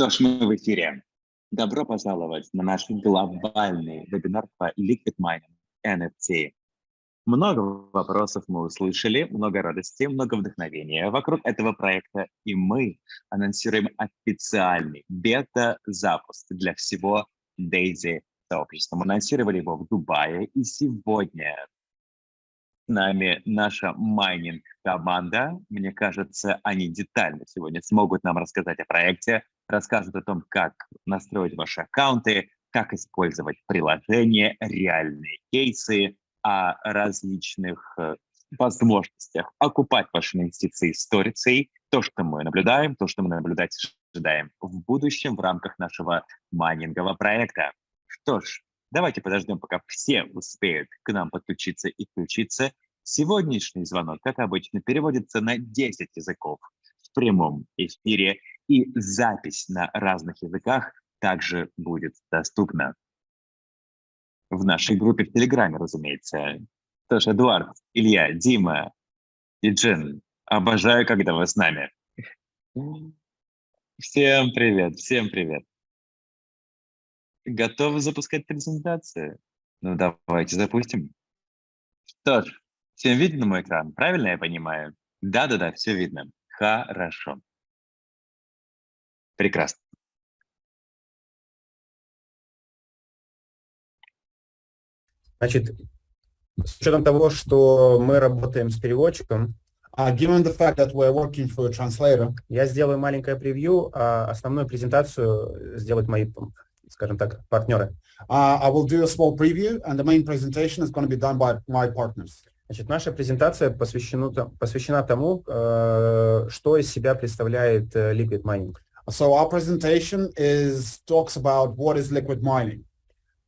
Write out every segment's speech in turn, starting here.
Что ж, мы в эфире. Добро пожаловать на наш глобальный вебинар по Liquid Mining NFT. Много вопросов мы услышали, много радости, много вдохновения вокруг этого проекта, и мы анонсируем официальный бета-запуск для всего Daisy сообщества. Мы анонсировали его в Дубае, и сегодня с нами наша майнинг-команда. Мне кажется, они детально сегодня смогут нам рассказать о проекте, расскажут о том, как настроить ваши аккаунты, как использовать приложения, реальные кейсы, о различных э, возможностях окупать ваши инвестиции сторицей, то, что мы наблюдаем, то, что мы наблюдать ожидаем в будущем в рамках нашего майнингового проекта. Что ж, давайте подождем, пока все успеют к нам подключиться и включиться. Сегодняшний звонок, как обычно, переводится на 10 языков в прямом эфире, и запись на разных языках также будет доступна. В нашей группе в Телеграме, разумеется. Тоже Эдуард, Илья, Дима и Джин. Обожаю, когда вы с нами. Всем привет, всем привет. Готовы запускать презентацию? Ну, давайте запустим. Что ж, всем видно мой экран, правильно я понимаю? Да-да-да, все видно. Хорошо. Прекрасно. Значит, с учетом того, что мы работаем с переводчиком, uh, given the fact that we're working for a translator, я сделаю маленькое превью, а основную презентацию сделают мои, скажем так, партнеры. Uh, I will do a small preview, and the main presentation is going to be done by my partners. Значит, наша презентация посвящена, посвящена тому, э, что из себя представляет э, liquid mining. So our presentation is talks about what is liquid mining.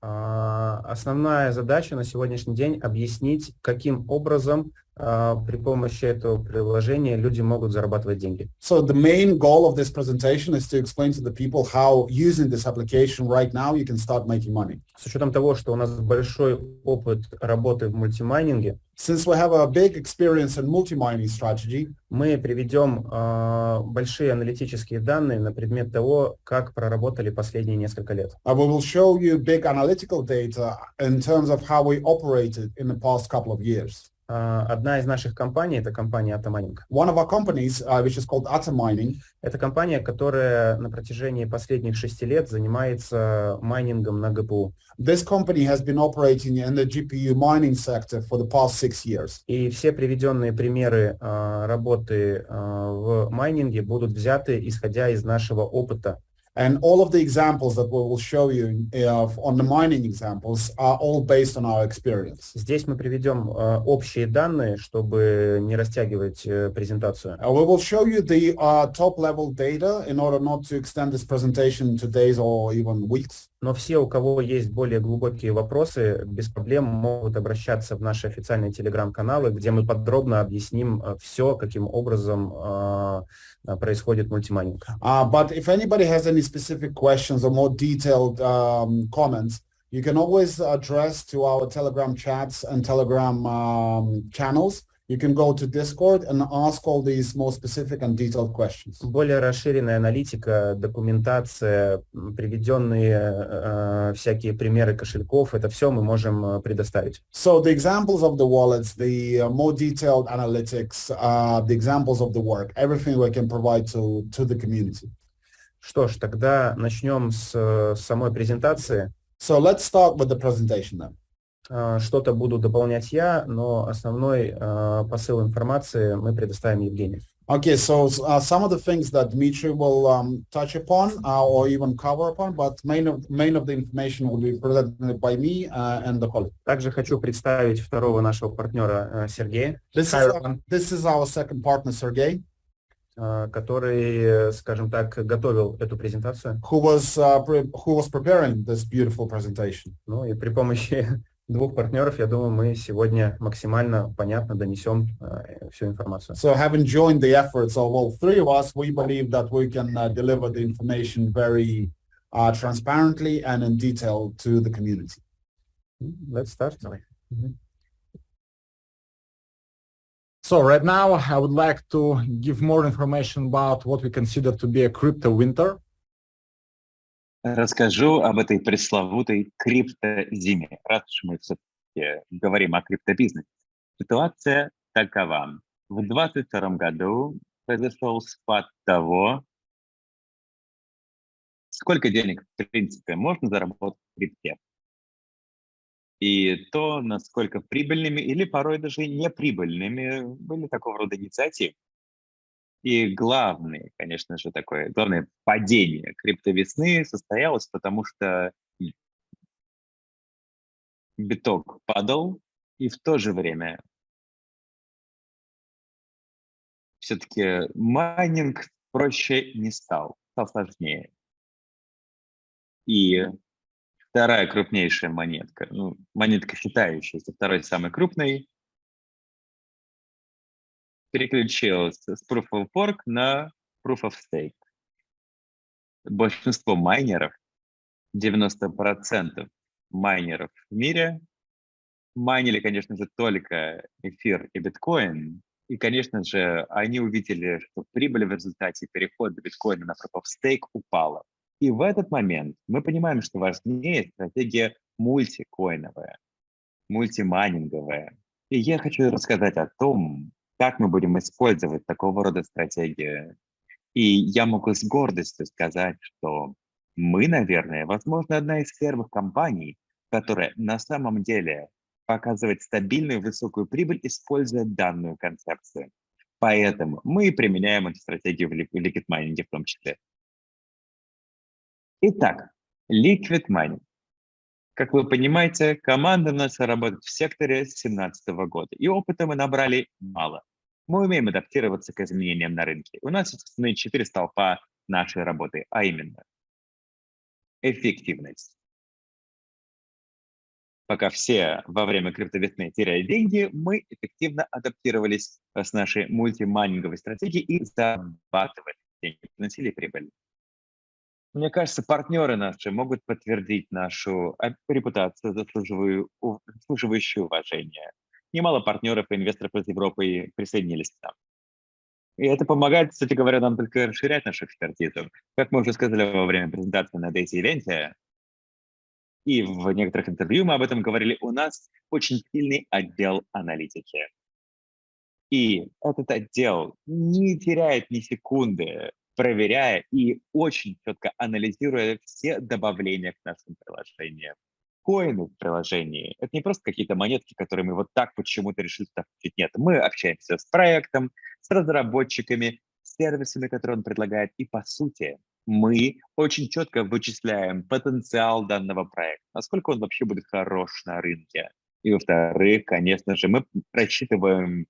Uh, основная задача на сегодняшний день объяснить, каким образом при помощи этого приложения люди могут зарабатывать деньги. So the main goal of this presentation is to explain to the people how using this application right now you can start making money. С учетом того, что у нас большой опыт работы в мультимайнинге, Since we have a big experience in multi-mining strategy, мы приведем э, большие аналитические данные на предмет того, как проработали последние несколько лет. uh, we will show you big analytical data in terms of how we operated in the past couple of years. Э, одна из наших компаний, это компания Atomining. One of our companies, uh, which is called Atom Mining, Это компания, которая на протяжении последних шести лет занимается майнингом на ГПУ. this company has been operating in the GPU mining sector for the past six years. И все приведенные примеры э, работы э, в майнинге будут взяты, исходя из нашего опыта. And all of the examples that we will show you uh, on the mining examples are all based on our experience. Здесь мы приведем э, общие данные, чтобы не растягивать э, презентацию. Uh, we will show you the uh, top level data in order not to extend this presentation to days or even weeks. Но все, у кого есть более глубокие вопросы, без проблем могут обращаться в наши официальные телеграм-каналы, где мы подробно объясним э, все, каким образом происходит мультимайнинг. Uh, but if anybody has any specific questions or more detailed um, comments, you can always address to our Telegram chats and Telegram um, channels. You can go to Discord and ask all these more specific and detailed questions. Более расширенная аналитика, документация, приведенные э, всякие примеры кошельков, это все мы можем э, предоставить. So the examples of the wallets, the uh, more detailed analytics, uh, the examples of the work, everything we can provide to, to the community. Что ж, тогда начнем с э, самой презентации. So let's start with the presentation then. Э, Что-то буду дополнять я, но основной э, посыл информации мы предоставим Евгению. Okay, so uh, some of the things that Dmitry will um, touch upon uh, or even cover upon, but main of, main of the information will be presented by me uh, and the colleague. Также хочу представить второго нашего партнера э, Сергея, This is, uh, this is our second partner, Sergey, э, который, э, скажем так, готовил эту презентацию. who was, uh, who was preparing this beautiful presentation. Ну и при помощи двух партнеров, я думаю, мы сегодня максимально понятно донесем э, всю информацию. So having joined the efforts of all three of us, we believe that we can uh, deliver the information very uh, transparently and in detail to the community. Let's start. Мгм. So right now, I would like to give more information about what we consider to be a crypto winter. Расскажу об этой пресловутой криптозиме, раз уж мы все-таки говорим о криптобизнесе. Ситуация такова. В 2022 году произошел спад того, сколько денег, в принципе, можно заработать в крипте. И то, насколько прибыльными или порой даже неприбыльными были такого рода инициативы. И главное, конечно же, такое, главное падение криптовесны состоялось, потому что биток падал, и в то же время все-таки майнинг проще не стал, стал сложнее. И вторая крупнейшая монетка, ну, монетка считающаяся второй самой крупной, переключилась с Proof of Work на Proof of Stake. Большинство майнеров, 90% майнеров в мире, майнили, конечно же, только эфир и биткоин, и, конечно же, они увидели, что прибыль в результате перехода биткоина на Proof of Stake упала. И в этот момент мы понимаем, что важнее стратегия мультикоиновая, мультимайнинговая. И я хочу рассказать о том, как мы будем использовать такого рода стратегию. И я могу с гордостью сказать, что мы, наверное, возможно, одна из первых компаний, которая на самом деле показывает стабильную высокую прибыль, используя данную концепцию. Поэтому мы применяем эту стратегию в liquid mining в том числе. Итак, Liquid Mining. Как вы понимаете, команда у нас работает в секторе с 2017 года, и опыта мы набрали мало. Мы умеем адаптироваться к изменениям на рынке. У нас есть четыре столпа нашей работы, а именно эффективность. Пока все во время криптовесны теряли деньги, мы эффективно адаптировались с нашей мультимайнинговой стратегией и зарабатывали деньги, приносили прибыль. Мне кажется, партнеры наши могут подтвердить нашу э, репутацию, заслуживающую уважения. Немало партнеров и инвесторов из Европы присоединились к нам. И это помогает, кстати говоря, нам только расширять нашу экспертизу. Как мы уже сказали во время презентации на Event, и в некоторых интервью мы об этом говорили, у нас очень сильный отдел аналитики. И этот отдел не теряет ни секунды проверяя и очень четко анализируя все добавления к нашим приложениям. Коины в приложении — это не просто какие-то монетки, которые мы вот так почему-то решили туда включить. Нет, мы общаемся с проектом, с разработчиками, с сервисами, которые он предлагает. И, по сути, мы очень четко вычисляем потенциал данного проекта, насколько он вообще будет хорош на рынке. И, во-вторых, конечно же, мы рассчитываем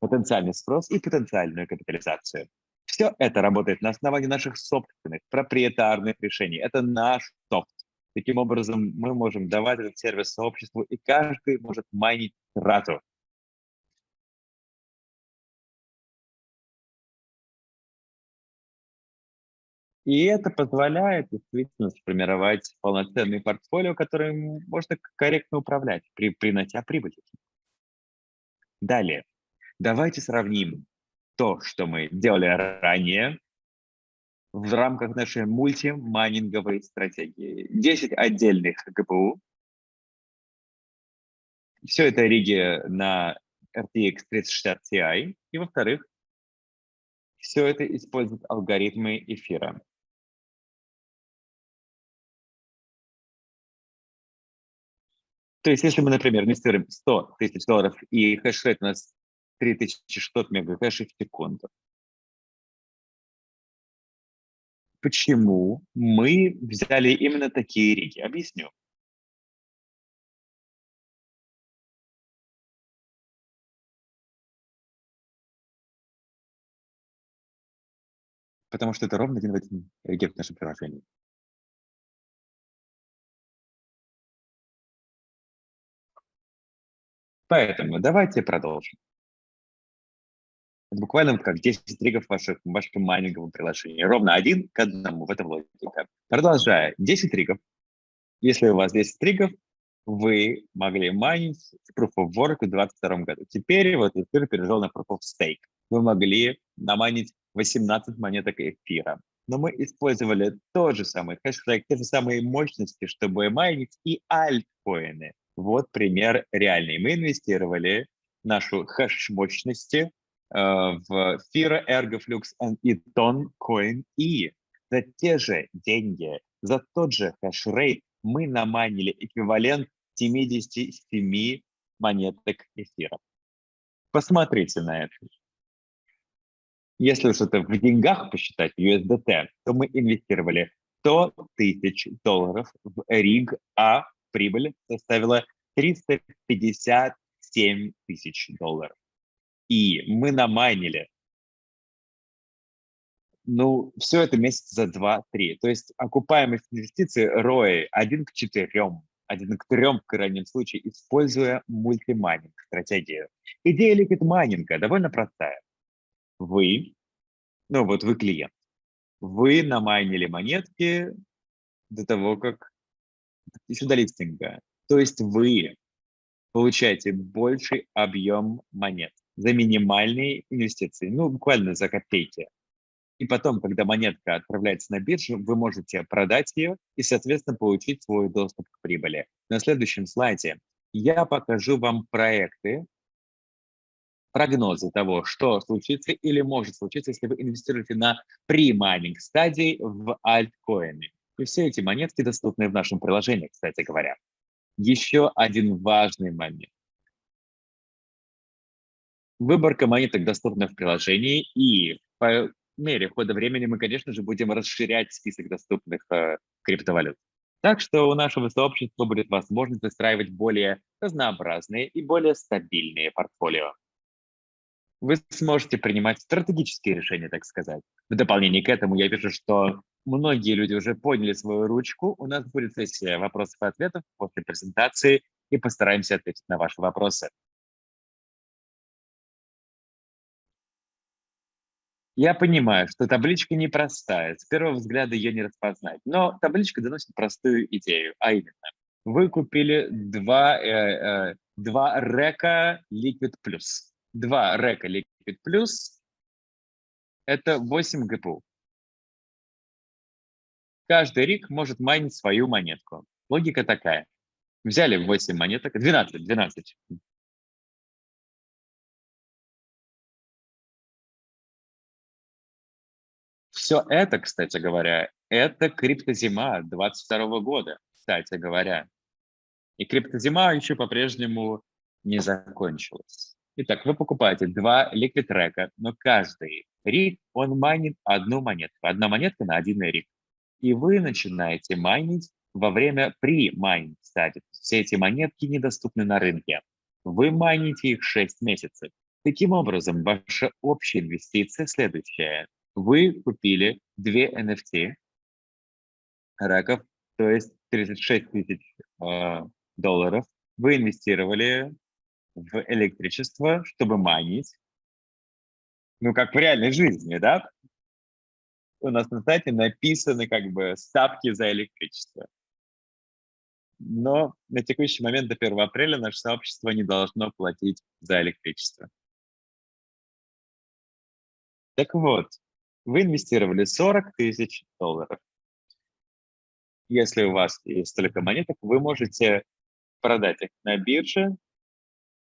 потенциальный спрос и потенциальную капитализацию. Все это работает на основании наших собственных проприетарных решений. Это наш софт. Таким образом, мы можем давать этот сервис сообществу, и каждый может майнить сразу. И это позволяет действительно сформировать полноценный портфолио, которым можно корректно управлять, при, принося прибыль. Далее, давайте сравним то, что мы делали ранее в рамках нашей мультимайнинговой стратегии. 10 отдельных ГПУ. Все это риги на RTX 3060 Ti. И, во-вторых, все это использует алгоритмы эфира. То есть, если мы, например, инвестируем 100 тысяч долларов и хешрейт у нас 3600 мегакэшей в секунду. Почему мы взяли именно такие риги? Объясню. Потому что это ровно один в один риги в нашем приложении. Поэтому давайте продолжим. Буквально вот как 10 тригов в ваших, в вашем майнинговом приложении. Ровно один к одному, в этом логика. Продолжая, 10 тригов. Если у вас 10 тригов, вы могли майнить Proof of Work в 2022 году. Теперь вот эфир перешел на Proof of Stake. Вы могли намайнить 18 монеток эфира. но мы использовали тот же самый хэштег, те же самые мощности, чтобы майнить и альткоины. Вот пример реальный. Мы инвестировали нашу хэш-мощности в эфир, Ergo, Flux и Toncoin, и за те же деньги, за тот же хэш-рейт мы намайнили эквивалент 77 монеток эфира. Посмотрите на это. Если уж это в деньгах посчитать, USDT, то мы инвестировали 100 тысяч долларов в rig, а прибыль составила 357 тысяч долларов. И мы намайнили ну, все это месяца за 2-3. То есть окупаемость инвестиций ROI 1 к 4, 1 к 3 в крайнем случае, используя мультимайнинг стратегию. Идея ликвид майнинга довольно простая. Вы, ну вот вы клиент, вы намайнили монетки до того, как еще до листинга. То есть вы получаете больший объем монет за минимальные инвестиции, ну буквально за копейки. И потом, когда монетка отправляется на биржу, вы можете продать ее и, соответственно, получить свой доступ к прибыли. На следующем слайде я покажу вам проекты, прогнозы того, что случится или может случиться, если вы инвестируете на pre-mining стадии в альткоины. И все эти монетки доступны в нашем приложении, кстати говоря. Еще один важный момент. Выборка монеток доступна в приложении, и по мере хода времени мы, конечно же, будем расширять список доступных э, криптовалют. Так что у нашего сообщества будет возможность выстраивать более разнообразные и более стабильные портфолио. Вы сможете принимать стратегические решения, так сказать. В дополнение к этому я вижу, что многие люди уже поняли свою ручку. У нас будет сессия вопросов и ответов после презентации, и постараемся ответить на ваши вопросы. Я понимаю, что табличка непростая, с первого взгляда ее не распознать, но табличка доносит простую идею, а именно, вы купили два, э, э, два река Liquid Plus. Два река Liquid Plus – это 8 ГПУ. Каждый рик может майнить свою монетку. Логика такая. Взяли 8 монеток, 12, 12. Все это, кстати говоря, это криптозима 22 года, кстати говоря. И криптозима еще по-прежнему не закончилась. Итак, вы покупаете два liquid rig а, но каждый rig, он майнит одну монетку. Одна монетка на один rig. И вы начинаете майнить во время pre-mining стадии. Все эти монетки недоступны на рынке. Вы майните их 6 месяцев. Таким образом, ваша общая инвестиция следующая вы купили две NFT rig ов, то есть 36 тысяч э, долларов, вы инвестировали в электричество, чтобы майнить, ну, как в реальной жизни, да? У нас на сайте написаны как бы ставки за электричество. Но на текущий момент до 1 апреля наше сообщество не должно платить за электричество. Так вот, вы инвестировали 40 тысяч долларов. Если у вас есть столько монеток, вы можете продать их на бирже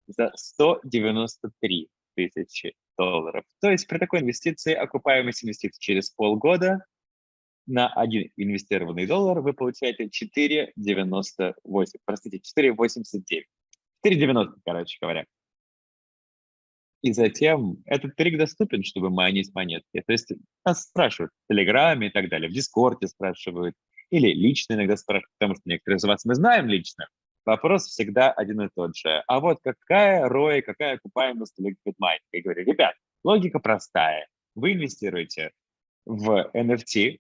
за 193 тысячи долларов. То есть при такой инвестиции, окупаемость инвестиций через полгода на один инвестированный доллар вы получаете 4,98, простите, 4,89. 4,90, короче говоря. И затем этот трик доступен, чтобы майнить монетки. То есть нас спрашивают в Телеграме и так далее, в Дискорде спрашивают, или лично иногда спрашивают, потому что некоторые из вас мы знаем лично. Вопрос всегда один и тот же. А вот какая ROI, какая окупаемость Liquid Mining? Я говорю, ребят, логика простая. Вы инвестируете в NFT,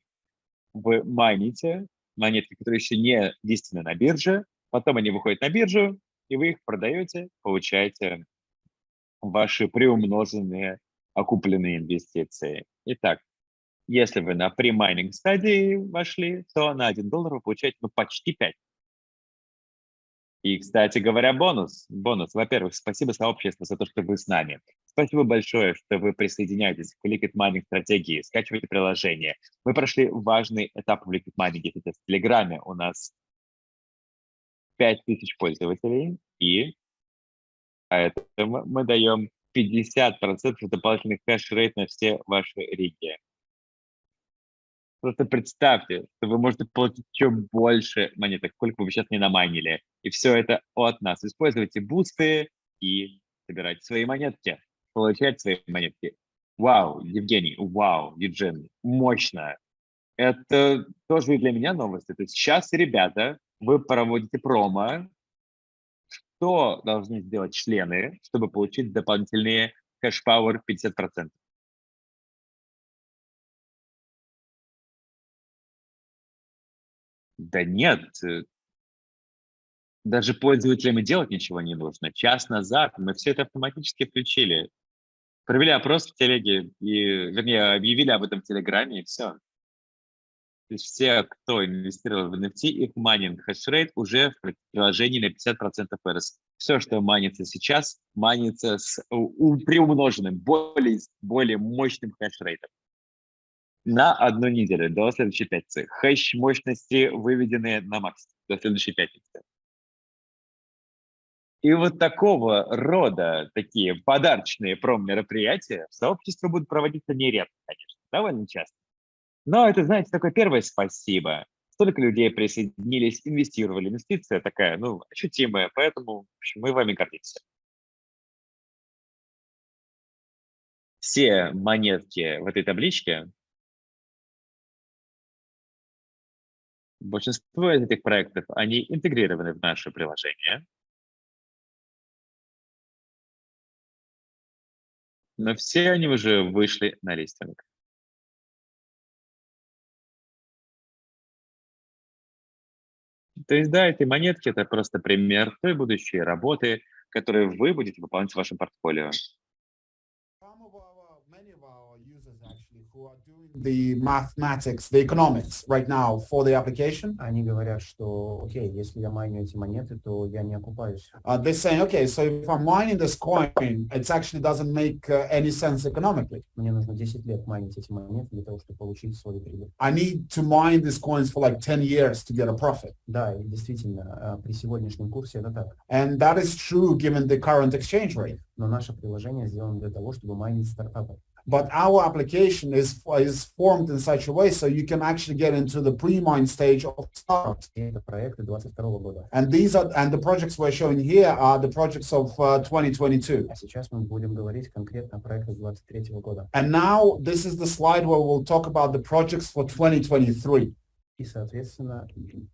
вы майните монетки, которые еще не листены на бирже, потом они выходят на биржу, и вы их продаете, получаете ваши приумноженные окупленные инвестиции. Итак, если вы на премайнинг стадии вошли, то на 1 доллар вы получаете ну, почти 5. И, кстати говоря, бонус. Бонус. Во-первых, спасибо сообществу за то, что вы с нами. Спасибо большое, что вы присоединяетесь к Liquid Mining стратегии, скачивайте приложение. Мы прошли важный этап в Liquid Mining. Это в Телеграме у нас 5000 пользователей, и это мы, даем 50% дополнительных хешрейт на все ваши риги. Просто представьте, что вы можете получить еще больше монеток, сколько вы сейчас не намайнили. И все это от нас. Используйте бусты и собирайте свои монетки, получать свои монетки. Вау, Евгений, вау, Евген, мощно. Это тоже для меня новости. То есть сейчас, ребята, вы проводите промо. Что должны сделать члены, чтобы получить дополнительные кэш-пауэр 50%? Да нет, э, даже пользователям и делать ничего не нужно. Час назад мы все это автоматически включили. Провели опрос в телеге, и, вернее, объявили об этом в Телеграме, и все. То есть все, кто инвестировал в NFT, их майнинг хешрейт уже в приложении на 50% вырос. Все, что майнится сейчас, майнится с приумноженным, более, более мощным хешрейтом на одну неделю до следующей пятницы. Хэш мощности выведены на максимум до следующей пятницы. И вот такого рода такие подарочные пром-мероприятия в сообществе будут проводиться нередко, конечно, довольно часто. Но это, знаете, такое первое спасибо. Столько людей присоединились, инвестировали. Инвестиция такая, ну, ощутимая, поэтому в общем, мы вами гордимся. Все монетки в этой табличке Большинство из этих проектов, они интегрированы в наше приложение. Но все они уже вышли на листинг. То есть, да, эти монетки – это просто пример той будущей работы, которую вы будете выполнять в вашем портфолио. The mathematics, the economics right now for the application. Они говорят, что, окей, если я майню эти монеты, то я не окупаюсь. Uh, they're saying, okay, so if I'm mining this coin, it actually doesn't make uh, any sense economically. Мне нужно 10 лет майнить эти монеты для того, чтобы получить свою прибыль. I need to mine these coins for like 10 years to get a profit. Да, и действительно, при сегодняшнем курсе это так. And that is true given the current exchange rate. Но наше приложение сделано для того, чтобы майнить стартапы. But our application is, is formed in such a way so you can actually get into the pre-mine stage of startups. And these are and the projects we're showing here are the projects of uh, 2022. And now this is the slide where we'll talk about the projects for 2023. И, соответственно,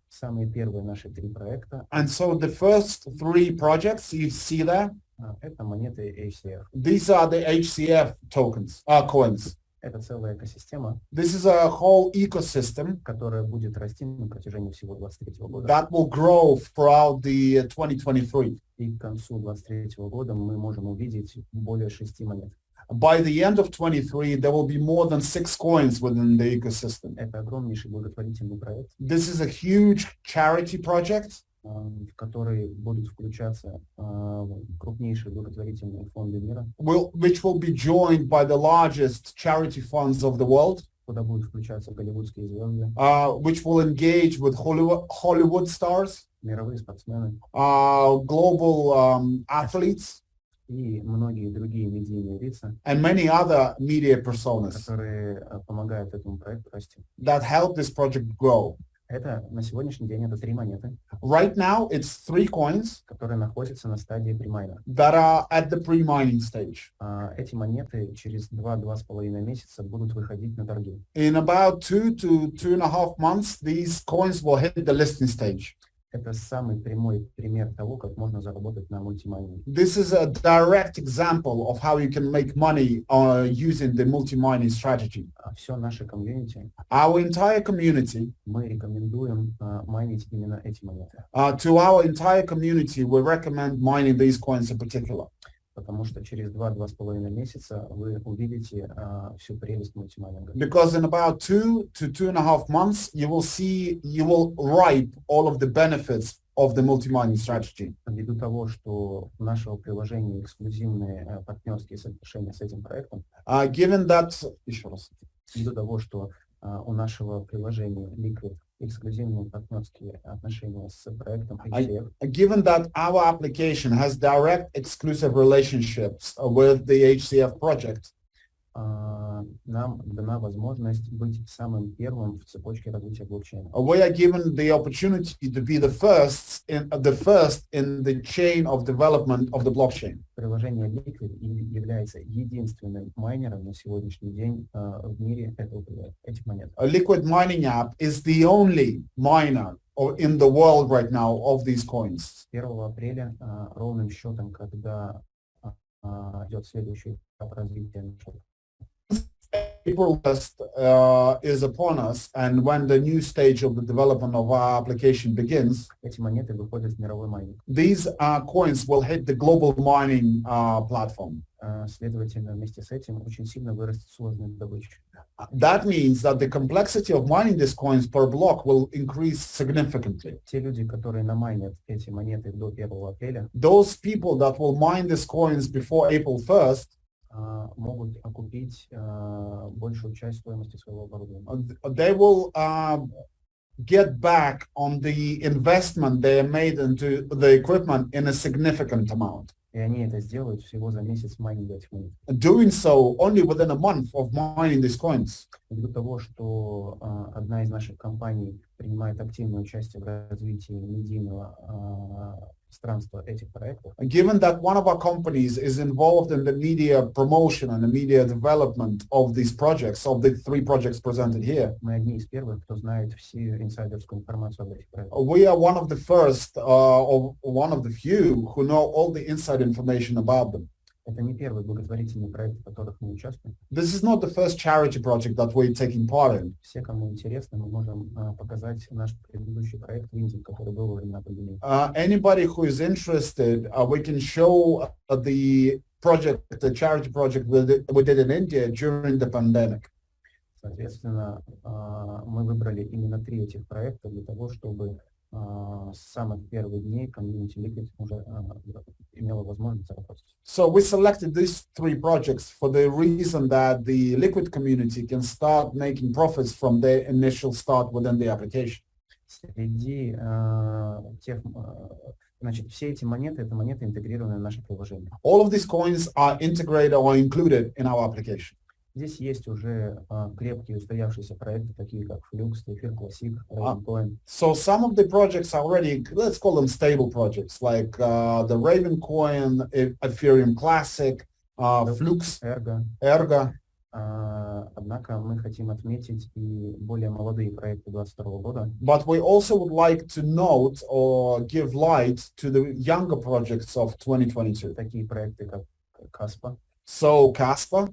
самые первые наши три проекта. And so the first three projects you see there Это монеты HCF. These are the HCF tokens, uh, coins. Это целая экосистема. This is a whole ecosystem. Которая будет расти на протяжении всего 23 года. That will grow throughout the 2023. И к концу 23 года мы можем увидеть более шести монет. By the end of 23, there will be more than six coins within the ecosystem. Это огромнейший благотворительный проект. This is a huge charity project. В который будут включаться крупнейшие благотворительные фонды мира. Will, which will be joined by the largest charity funds of the world. Куда будут включаться голливудские звезды. Uh, which will engage with Hollywood, Hollywood stars. Мировые спортсмены. Uh, global um, athletes. И многие другие медийные лица. And many other media personas. Которые помогают этому проекту расти. That help this project grow. Это на сегодняшний день это три монеты. Right now it's three coins, которые находятся на стадии премайна. That are at the pre-mining stage. Uh, эти монеты через два-два с половиной месяца будут выходить на торги. In about two to two and a half months, these coins will hit the listing stage. Это самый прямой пример того, как можно заработать на мультимайнинге. This is a direct example of how you can make money uh, using the multi-mining strategy. Все наше комьюнити. Our entire community. Мы рекомендуем uh, майнить именно эти монеты. Uh, to our entire community, we recommend mining these coins in particular. Потому что через два-два с половиной месяца вы увидите uh, всю прелесть мультимайнинга. Because in about two to two and a half months, you will see, you will ripe all of the benefits of the multi-mining strategy. Ввиду того, что у нашего приложения эксклюзивные э, партнерские соглашения с этим проектом, Uh, given that, еще раз. ввиду того, что а, у нашего приложения Liquid эксклюзивные партнерские отношения с проектом I- HCF, given that our application has direct exclusive relationships uh, with the HCF project, а, нам дана возможность быть самым первым в цепочке развития блокчейна. we are given the opportunity to be the first in the first in the chain of development of the blockchain. Приложение Liquid является единственным майнером на сегодняшний день а, в мире этого, этих монет. A liquid mining app is the only miner in the world right now of these coins. С 1 апреля а, ровным счетом, когда а, а, идет следующий этап развития нашего April 1st uh, is upon us, and when the new stage of the development of our application begins, эти монеты выходят в мировой майнинг. these uh, coins will hit the global mining uh, platform. А, Следовательно, вместе с этим очень сильно вырастет сложность добычи. That means that the complexity of mining these coins per block will increase significantly. Те люди, которые намайнят эти монеты до 1 апреля, Those people that will mine these coins before April 1st, а, могут окупить а, большую часть стоимости своего оборудования. they will um, get back on the investment they made into the equipment in a significant amount. И они это сделают всего за месяц майнинга этих монет. Doing so only within a month of mining these coins. Ввиду того, что а, одна из наших компаний принимает активное участие в развитии медийного а, пространства этих проектов, Given that one of our companies is involved in the media promotion and the media development of these projects, of the three projects presented here, мы одни из первых, кто знает всю инсайдерскую информацию об этих проектах. we are one of the first uh, or one of the few who know all the inside information about them. Это не первый благотворительный проект, в которых мы участвуем. This is not the first charity project that we're taking part in. Все, кому интересно, мы можем а, показать наш предыдущий проект в Индии, который был во времена пандемии. Uh, anybody who is interested, uh, we can show uh, the project, the charity project we did, in India during the pandemic. Соответственно, а, мы выбрали именно три этих проекта для того, чтобы а, с самых первых дней комьюнити Liquid уже а, имела возможность заработать. So we selected these three projects for the reason that the liquid community can start making profits from their initial start within the application. Среди а, тех, а, значит, все эти монеты, это монеты, интегрированные в наше приложение. All of these coins are integrated or included in our application. Здесь есть уже а, крепкие устоявшиеся проекты, такие как Flux, Эфир Classic, Ravencoin. So some of the projects are already, let's call them stable projects, like uh, the Raven coin, E- Ethereum Classic, uh, Flux, Ergo. Ergo. А, Однако мы хотим отметить и более молодые проекты 2022 года, But we also would like to note or give light to the younger projects of 2022. такие проекты как Каспа, So Casper,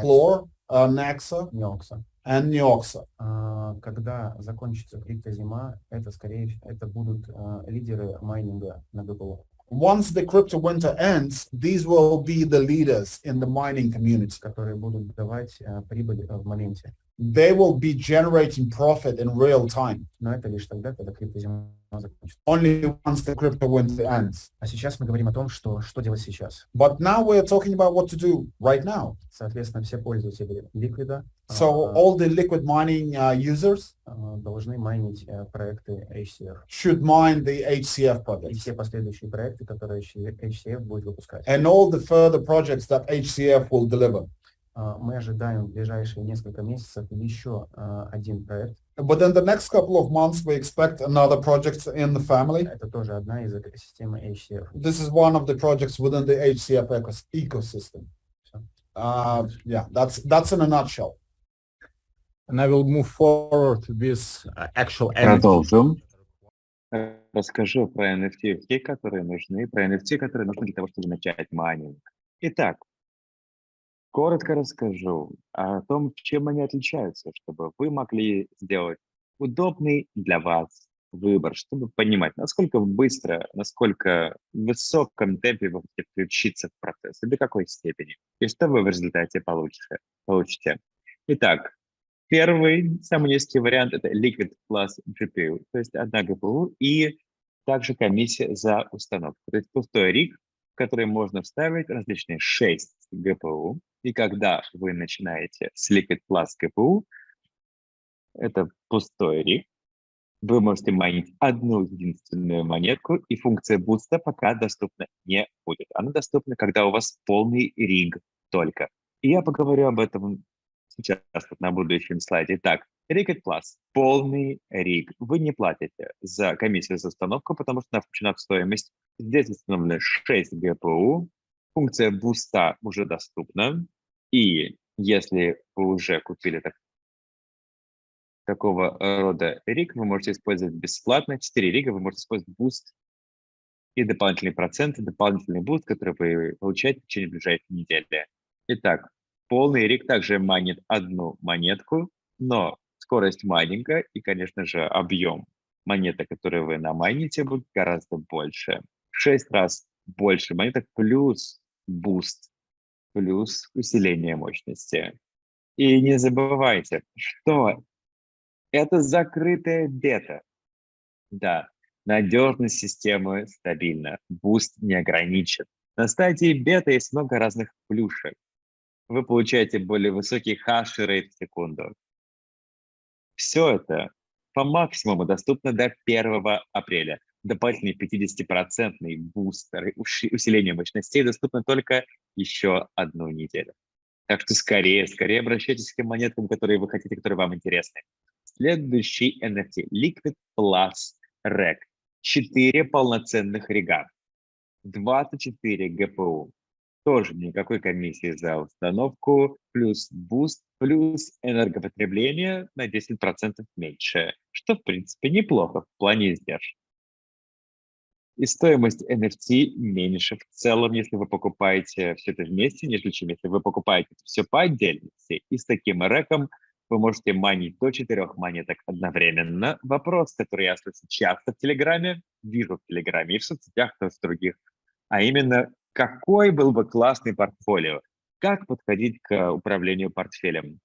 Клор, Nexa, Неокса. and Neoxa. Когда закончится криптозима, это скорее это будут а, лидеры майнинга на ГПО, Once the crypto winter ends, these will be the leaders in the mining community. которые будут давать а, прибыль а, в моменте. They will be generating profit in real time, Но это лишь тогда, когда криптозима закончится. only once the crypto winter ends. А сейчас мы говорим о том, что, что делать сейчас. But now we're talking about what to do right now. Соответственно, все пользователи ликвида So all the liquid mining uh, users должны майнить а, проекты HCF. should mine the HCF И projects. все последующие проекты, которые HCF будет выпускать. and all the further projects that HCF will deliver. А, Мы ожидаем в ближайшие несколько месяцев еще а, один проект. Within the next couple of months, we expect another project in the family. Это тоже одна из экосистемы HCF. This is one of the projects within the HCF ecos- ecosystem. So- Uh, yeah, that's that's in a nutshell. And I will move forward with uh, actual NFT. Продолжим. Расскажу про NFT, которые нужны, про NFT, которые нужны для того, чтобы начать майнинг. Итак, коротко расскажу о том, чем они отличаются, чтобы вы могли сделать удобный для вас выбор, чтобы понимать, насколько быстро, насколько в высоком темпе вы хотите включиться в процесс и до какой степени, и что вы в результате получите. получите. Итак, Первый, самый низкий вариант – это Liquid plus GPU, то есть одна GPU и также комиссия за установку. То есть пустой риг, в который можно вставить различные 6 ГПУ. И когда вы начинаете с Liquid Plus ГПУ, это пустой риг, вы можете майнить одну единственную монетку, и функция буста пока доступна не будет. Она доступна, когда у вас полный риг только. И я поговорю об этом сейчас на будущем слайде. Итак, Ricket Plus, полный риг. Вы не платите за комиссию за установку, потому что она включена в стоимость. Здесь установлено 6 GPU. Функция буста уже доступна. И если вы уже купили так, такого рода риг, вы можете использовать бесплатно. 4 рига вы можете использовать буст и дополнительные проценты, дополнительный буст, который вы получаете в течение ближайшей недели. Итак, полный риг также майнит одну монетку, но скорость маленькая и, конечно же, объем монеты, которые вы намайните, будет гораздо больше. В 6 раз больше монеток плюс буст, плюс усиление мощности. И не забывайте, что это закрытая бета. Да, надежность системы стабильна, буст не ограничен. На стадии бета есть много разных плюшек. Вы получаете более высокий хешрейт в секунду. Все это по максимуму доступно до 1 апреля. Дополнительный 50% бустер, усиление мощностей доступно только еще одну неделю. Так что скорее, скорее обращайтесь к тем монеткам, которые вы хотите, которые вам интересны. Следующий NFT – Liquid Plus Rig. Четыре полноценных рига. 24 GPU. Тоже никакой комиссии за установку, плюс буст, плюс энергопотребление на 10% меньше, что, в принципе, неплохо в плане издержек. И стоимость NFT меньше в целом, если вы покупаете все это вместе, нежели чем если вы покупаете все по отдельности. И с таким ригом вы можете манить до четырех монеток одновременно. Вопрос, который я слышу часто в Телеграме, вижу в Телеграме и в соцсетях, то в других, а именно, какой был бы классный портфолио? Как подходить к управлению портфелем?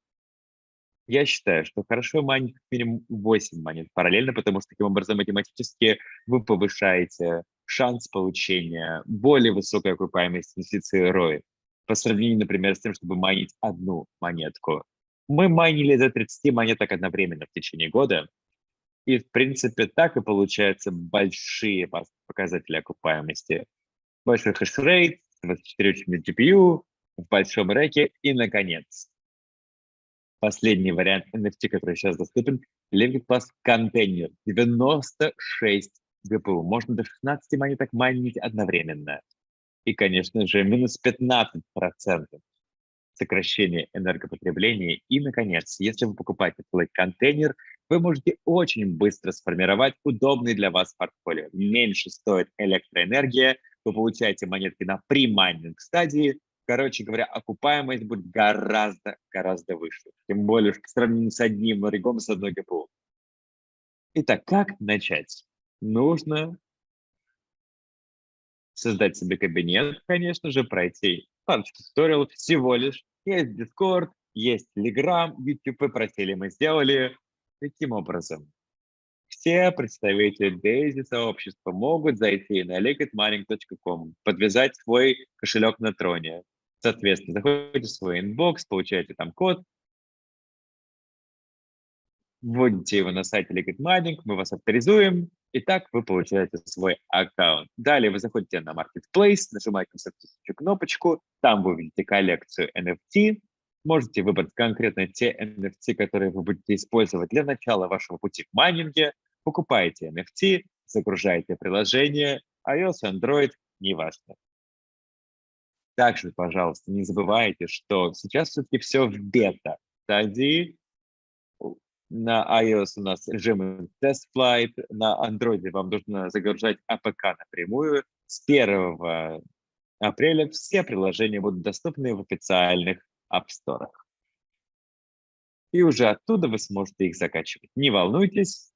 Я считаю, что хорошо манить минимум 8 монет параллельно, потому что таким образом математически вы повышаете шанс получения более высокой окупаемости инвестиции ROI по сравнению, например, с тем, чтобы майнить одну монетку. Мы майнили до 30 монеток одновременно в течение года, и, в принципе, так и получаются большие показатели окупаемости. Большой хешрейт, 24-учный GPU, в большом реке и, наконец, последний вариант NFT, который сейчас доступен, Liquid Plus контейнер, 96 GPU. Можно до 16 монеток майнить одновременно. И, конечно же, минус 15% сокращение энергопотребления. И, наконец, если вы покупаете Play-контейнер, вы можете очень быстро сформировать удобный для вас портфолио. Меньше стоит электроэнергия, вы получаете монетки на примайнинг стадии. Короче говоря, окупаемость будет гораздо-гораздо выше. Тем более в сравнении с одним регом, с одной ГПУ. Итак, как начать? Нужно создать себе кабинет, конечно же, пройти парочку туториалов всего лишь, есть Discord, есть Telegram, YouTube, просили, мы сделали. Таким образом, все представители Daisy сообщества могут зайти на liquidmining.com, подвязать свой кошелек на Tron'е. Соответственно, заходите в свой inbox, получаете там код, вводите его на сайте Liquid Mining, мы вас авторизуем, и так вы получаете свой аккаунт. Далее вы заходите на Marketplace, нажимаете на соответствующую кнопочку, там вы увидите коллекцию NFT, можете выбрать конкретно те NFT, которые вы будете использовать для начала вашего пути в майнинге, покупаете NFT, загружаете приложение, iOS, Android, неважно. Также, пожалуйста, не забывайте, что сейчас все-таки все в бета-стадии, на iOS у нас режим Test Flight, на Android вам нужно загружать APK напрямую. С 1 апреля все приложения будут доступны в официальных App Store. И уже оттуда вы сможете их закачивать. Не волнуйтесь.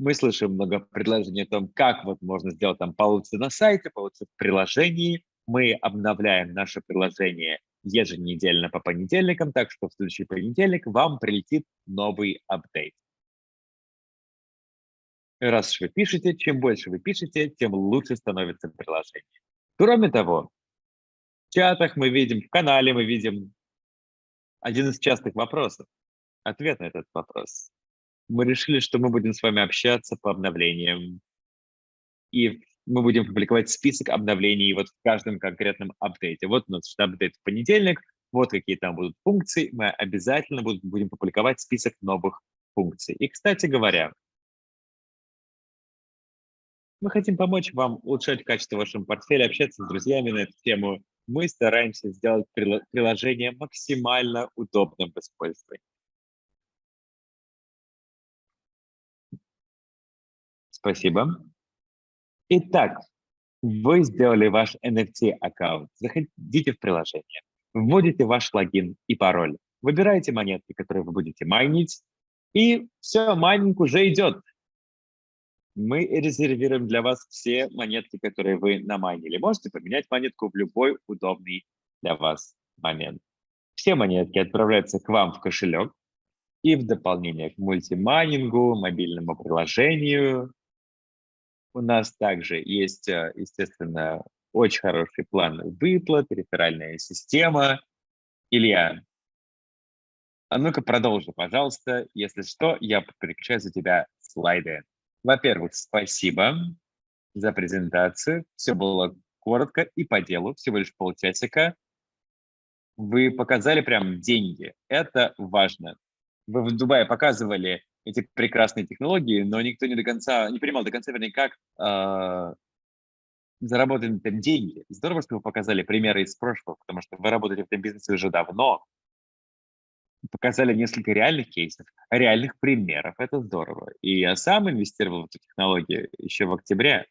Мы слышим много предложений о том, как вот можно сделать там получится на сайте, получится в приложении. Мы обновляем наше приложение еженедельно по понедельникам, так что в следующий понедельник вам прилетит новый апдейт. Раз вы пишете, чем больше вы пишете, тем лучше становится приложение. Кроме того, в чатах мы видим, в канале мы видим один из частых вопросов. Ответ на этот вопрос. Мы решили, что мы будем с вами общаться по обновлениям. И мы будем публиковать список обновлений вот в каждом конкретном апдейте. Вот у нас апдейт в понедельник, вот какие там будут функции. Мы обязательно будем публиковать список новых функций. И, кстати говоря, мы хотим помочь вам улучшать качество вашего портфеля, общаться с друзьями на эту тему. Мы стараемся сделать приложение максимально удобным в использовании. Спасибо. Итак, вы сделали ваш NFT-аккаунт. Заходите в приложение, вводите ваш логин и пароль, выбираете монетки, которые вы будете майнить, и все, майнинг уже идет мы резервируем для вас все монетки, которые вы намайнили. Можете поменять монетку в любой удобный для вас момент. Все монетки отправляются к вам в кошелек, и в дополнение к мультимайнингу, мобильному приложению у нас также есть, э, естественно, очень хороший план выплат, реферальная система. Илья, а ну-ка продолжи, пожалуйста. Если что, я переключаю за тебя слайды. Во-первых, спасибо за презентацию. Все было коротко и по делу, всего лишь полчасика. Вы показали прям деньги. Это важно. Вы в Дубае показывали эти прекрасные технологии, но никто не до конца, не понимал до конца, вернее, как э, заработаны там деньги. Здорово, что вы показали примеры из прошлого, потому что вы работаете в этом бизнесе уже давно, показали несколько реальных кейсов, реальных примеров. Это здорово. И я сам инвестировал в эту технологию еще в октябре.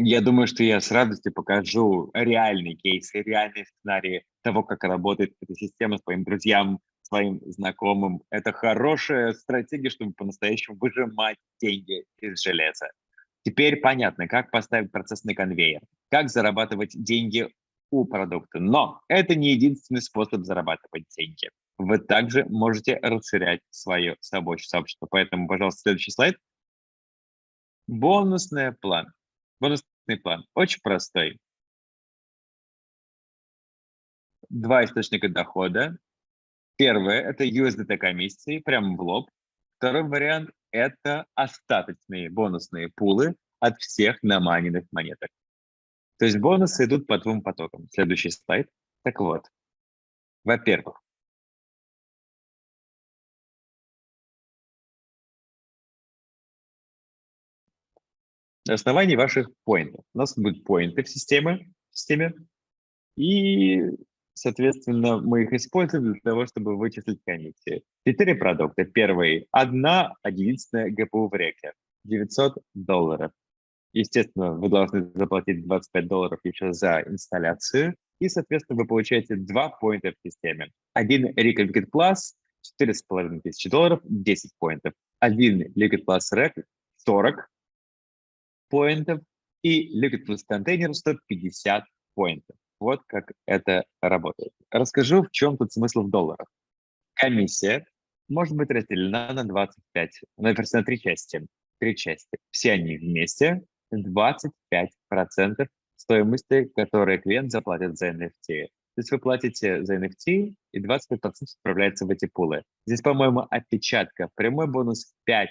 Я думаю, что я с радостью покажу реальные кейсы, реальные сценарии того, как работает эта система своим друзьям, своим знакомым. Это хорошая стратегия, чтобы по-настоящему выжимать деньги из железа. Теперь понятно, как поставить процесс на конвейер, как зарабатывать деньги у продукта. Но это не единственный способ зарабатывать деньги. Вы также можете расширять свое сообщество. Поэтому, пожалуйста, следующий слайд. Бонусный план. Бонусный план очень простой. Два источника дохода. Первое – это USDT комиссии, прямо в лоб. Второй вариант – это остаточные бонусные пулы от всех наманенных монеток. То есть бонусы идут по двум потокам. Следующий слайд. Так вот, во-первых, на основании ваших поинтов. У нас будут поинты в системе, в системе и Соответственно, мы их используем для того, чтобы вычислить комиссии. Четыре продукта. Первый – одна, единственная ГПУ в реке. 900 долларов. Естественно, вы должны заплатить 25 долларов еще за инсталляцию. И, соответственно, вы получаете два поинта в системе. Один Liquid Plus – 4,5 тысячи долларов, 10 поинтов. Один Liquid Plus Rec – 40 поинтов. И Liquid Plus Container – 150 поинтов. Вот как это работает. Расскажу, в чем тут смысл в долларах. Комиссия может быть разделена на 25, на, на три части. Три части. Все они вместе 25% стоимости, которые клиент заплатит за NFT. То есть вы платите за NFT, и 25% отправляется в эти пулы. Здесь, по-моему, опечатка. Прямой бонус 5%,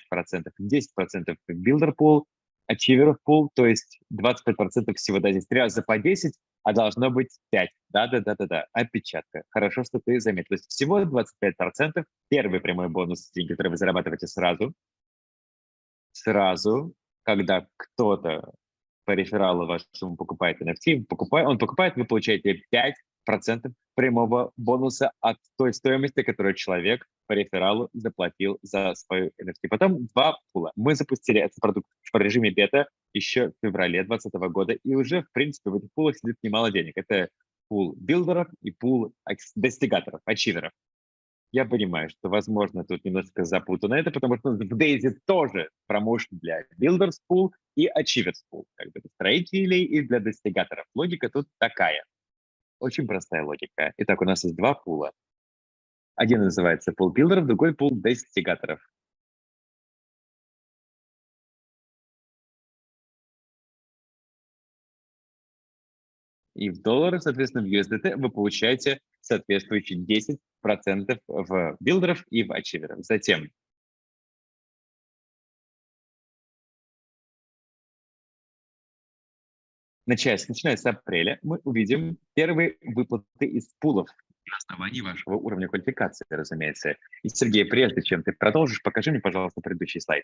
10% в Builder Pool, Achiever Pool, то есть 25% всего. Да, здесь три раза по 10, а должно быть 5. Да-да-да-да-да, опечатка. Хорошо, что ты заметил. То есть всего 25%. Первый прямой бонус, деньги, которые вы зарабатываете сразу. Сразу, когда кто-то по рефералу вашему покупает NFT, покупает, он покупает, вы получаете 5% прямого бонуса от той стоимости, которую человек по рефералу заплатил за свою NFT. Потом два пула. Мы запустили этот продукт в режиме бета еще в феврале 2020 года, и уже, в принципе, в этих пулах сидит немало денег. Это пул билдеров и пул достигаторов, ачиверов. Я понимаю, что, возможно, тут немножко запутано это, потому что в Daisy тоже промоушен для Builders Pool и Achievers Pool, как бы для строителей и для достигаторов. Логика тут такая. Очень простая логика. Итак, у нас есть два пула. Один называется пул билдеров, другой пул достигаторов. И в долларах, соответственно, в USDT вы получаете соответствующие 10% в билдеров и в ачиверов. Затем начиная, начиная с апреля мы увидим первые выплаты из пулов на основании вашего уровня квалификации, разумеется. И, Сергей, прежде чем ты продолжишь, покажи мне, пожалуйста, предыдущий слайд.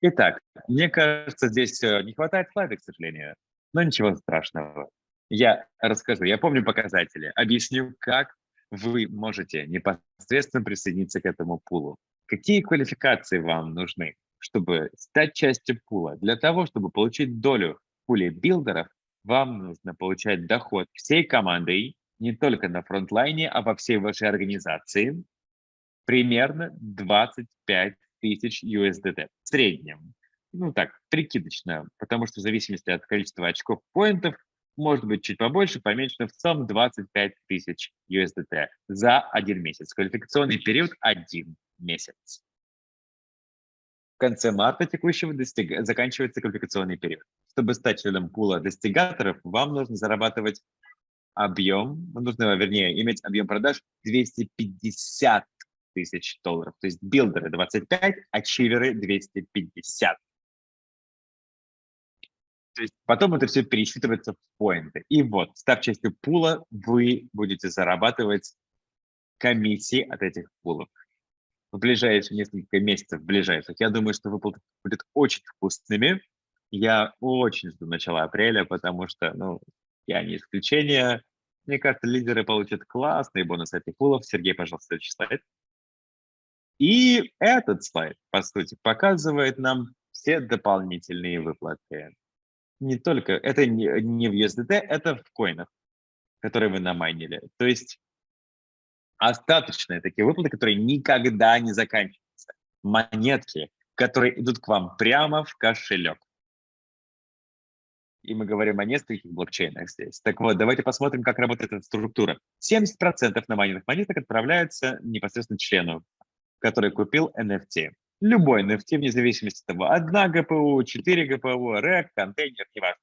Итак, мне кажется, здесь э, не хватает слайда, к сожалению, но ничего страшного. Я расскажу, я помню показатели, объясню, как вы можете непосредственно присоединиться к этому пулу. Какие квалификации вам нужны, чтобы стать частью пула? Для того, чтобы получить долю в пуле билдеров, вам нужно получать доход всей командой, не только на фронтлайне, а во всей вашей организации, примерно 25 тысяч USDT в среднем. Ну так, прикидочно, потому что в зависимости от количества очков поинтов может быть чуть побольше, поменьше, но в целом 25 тысяч USDT за один месяц. Квалификационный период – один месяц. В конце марта текущего достиг... заканчивается квалификационный период. Чтобы стать членом пула достигаторов, вам нужно зарабатывать объем, нужно, вернее, иметь объем продаж 250 тысяч долларов. То есть билдеры 25, ачиверы 250. То есть потом это все пересчитывается в поинты. И вот, став частью пула, вы будете зарабатывать комиссии от этих пулов. В ближайшие несколько месяцев, в ближайших, я думаю, что выплаты будут очень вкусными. Я очень жду начала апреля, потому что, ну, я не исключение. Мне кажется, лидеры получат классные бонусы от пулов. Сергей, пожалуйста, следующий слайд. И этот слайд, по сути, показывает нам все дополнительные выплаты не только, это не в USDT, это в коинах, которые вы намайнили. То есть остаточные такие выплаты, которые никогда не заканчиваются. Монетки, которые идут к вам прямо в кошелек. И мы говорим о нескольких блокчейнах здесь. Так вот, давайте посмотрим, как работает эта структура. 70% намайненных монеток отправляются непосредственно члену, который купил NFT. Любой NFT, вне зависимости от того, одна ГПУ, 4 ГПУ, REC, контейнер, неважно.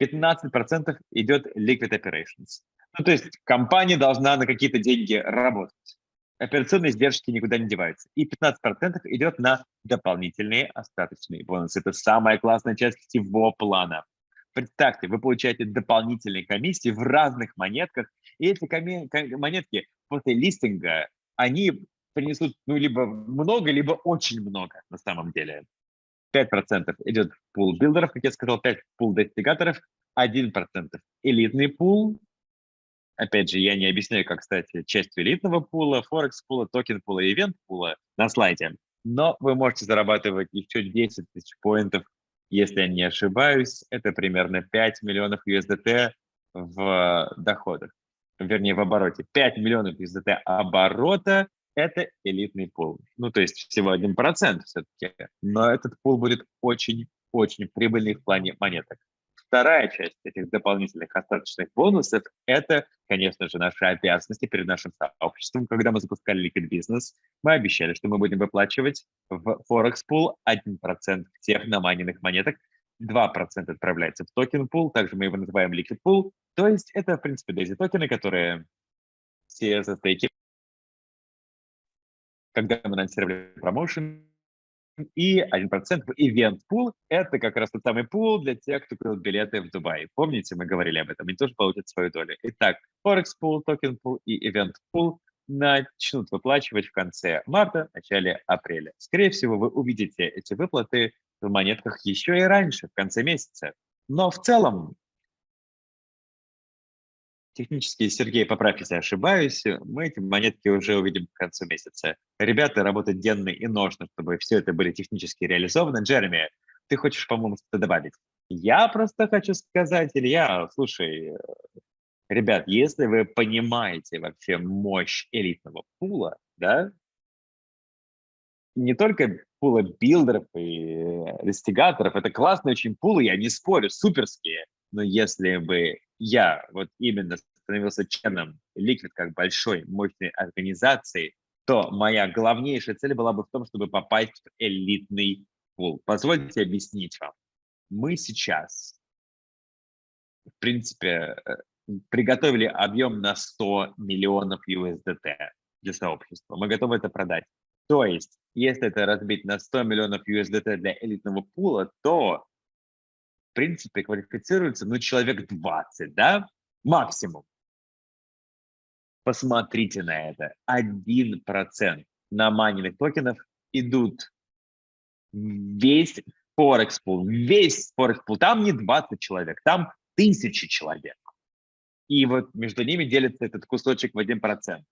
15% идет liquid operations. Ну, то есть компания должна на какие-то деньги работать. Операционные издержки никуда не деваются. И 15% идет на дополнительные остаточные бонусы. Это самая классная часть всего плана. Представьте, вы получаете дополнительные комиссии в разных монетках, и эти монетки после листинга, они принесут ну, либо много, либо очень много на самом деле. 5% идет в пул билдеров, как я сказал, 5% в пул достигаторов, 1% элитный пул. Опять же, я не объясняю, как стать частью элитного пула, форекс пула, токен пула, event пула на слайде. Но вы можете зарабатывать еще 10 тысяч поинтов, если я не ошибаюсь. Это примерно 5 миллионов USDT в доходах, вернее в обороте. 5 миллионов USDT оборота это элитный пул. Ну, то есть всего 1% все-таки, но этот пул будет очень-очень прибыльный в плане монеток. Вторая часть этих дополнительных остаточных бонусов – это, конечно же, наши обязанности перед нашим сообществом. Когда мы запускали Liquid Business, мы обещали, что мы будем выплачивать в Forex Pool 1% всех наманенных монеток, 2% отправляется в токен пул, также мы его называем Liquid Pool. То есть это, в принципе, DAISY токены, которые все за когда мы анонсировали промоушен, и 1% в Event Pool – это как раз тот самый пул для тех, кто купил билеты в Дубай. Помните, мы говорили об этом, они тоже получат свою долю. Итак, Forex Pool, Token Pool и Event Pool начнут выплачивать в конце марта, начале апреля. Скорее всего, вы увидите эти выплаты в монетках еще и раньше, в конце месяца. Но в целом Технически, Сергей, поправь, если ошибаюсь, мы эти монетки уже увидим к концу месяца. Ребята работают денно и ножно, чтобы все это были технически реализованы. Джереми, ты хочешь, по-моему, что-то добавить? Я просто хочу сказать, Илья, слушай, ребят, если вы понимаете вообще мощь элитного пула, да, не только пула билдеров и достигаторов, это классные очень пулы, я не спорю, суперские, но если бы я вот именно становился членом Liquid как большой, мощной организации, то моя главнейшая цель была бы в том, чтобы попасть в элитный пул. Позвольте объяснить вам. Мы сейчас, в принципе, э, приготовили объем на 100 миллионов USDT для сообщества. Мы готовы это продать. То есть, если это разбить на 100 миллионов USDT для элитного пула, то, принципе, квалифицируется, ну, человек 20, да, максимум. Посмотрите на это. 1% на майнинг токенов идут весь Форекс пул, весь Форекс пул. Там не 20 человек, там тысячи человек. И вот между ними делится этот кусочек в 1%.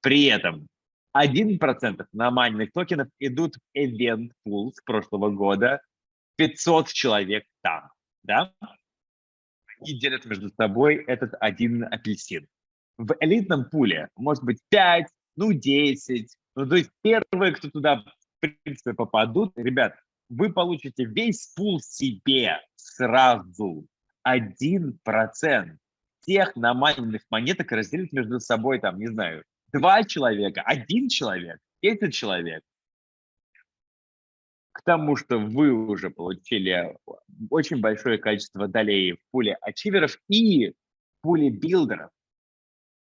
При этом 1% на майнинг токенов идут в event pool с прошлого года, 500 человек там, да? Они делят между собой этот один апельсин. В элитном пуле может быть 5, ну 10, ну то есть первые, кто туда в принципе попадут, ребят, вы получите весь пул себе сразу. 1% всех намайненных монеток разделить между собой, там, не знаю, два человека, один человек, десять человек. К тому, что вы уже получили очень большое количество долей в пуле ачиверов и пуле билдеров.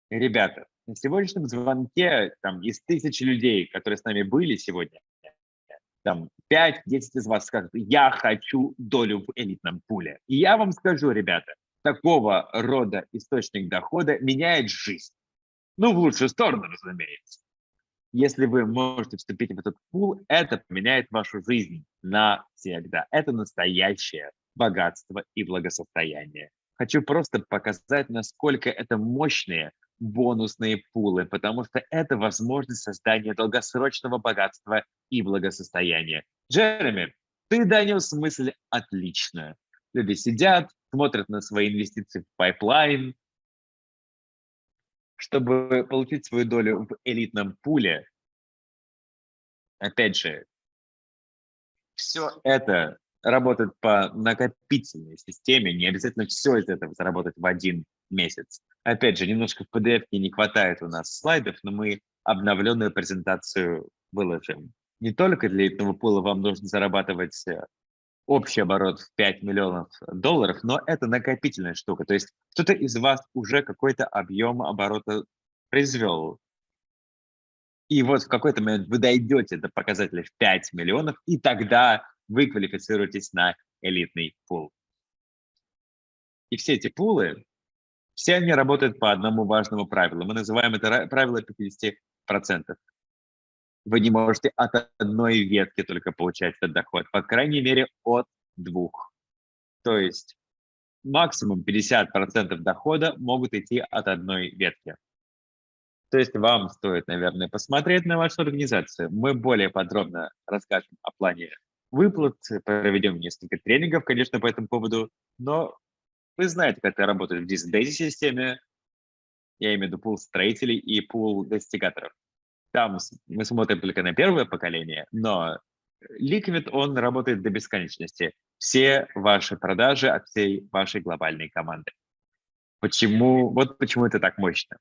Ребята, на сегодняшнем звонке там, из тысячи людей, которые с нами были сегодня, там 5-10 из вас скажут, я хочу долю в элитном пуле. И я вам скажу, ребята, такого рода источник дохода меняет жизнь. Ну, в лучшую сторону, разумеется. Если вы можете вступить в этот пул, это поменяет вашу жизнь навсегда. Это настоящее богатство и благосостояние. Хочу просто показать, насколько это мощные бонусные пулы, потому что это возможность создания долгосрочного богатства и благосостояния. Джереми, ты донес мысль отлично. Люди сидят, смотрят на свои инвестиции в пайплайн, чтобы получить свою долю в элитном пуле, опять же, все это работает по накопительной системе, не обязательно все из этого заработать в один месяц. Опять же, немножко в PDF не хватает у нас слайдов, но мы обновленную презентацию выложим. Не только для элитного пула вам нужно зарабатывать э, общий оборот в 5 миллионов долларов, но это накопительная штука. То есть кто-то из вас уже какой-то объем оборота произвел. И вот в какой-то момент вы дойдете до показателя в 5 миллионов, и тогда вы квалифицируетесь на элитный пул. И все эти пулы, все они работают по одному важному правилу. Мы называем это правило 50% вы не можете от одной ветки только получать этот доход, по крайней мере, от двух. То есть максимум 50% дохода могут идти от одной ветки. То есть вам стоит, наверное, посмотреть на вашу организацию. Мы более подробно расскажем о плане выплат, проведем несколько тренингов, конечно, по этому поводу, но вы знаете, как это работает в DISC-системе, я имею в виду пул строителей и пул достигаторов. Там мы смотрим только на первое поколение, но Liquid, он работает до бесконечности. Все ваши продажи от всей вашей глобальной команды. Почему? Вот почему это так мощно.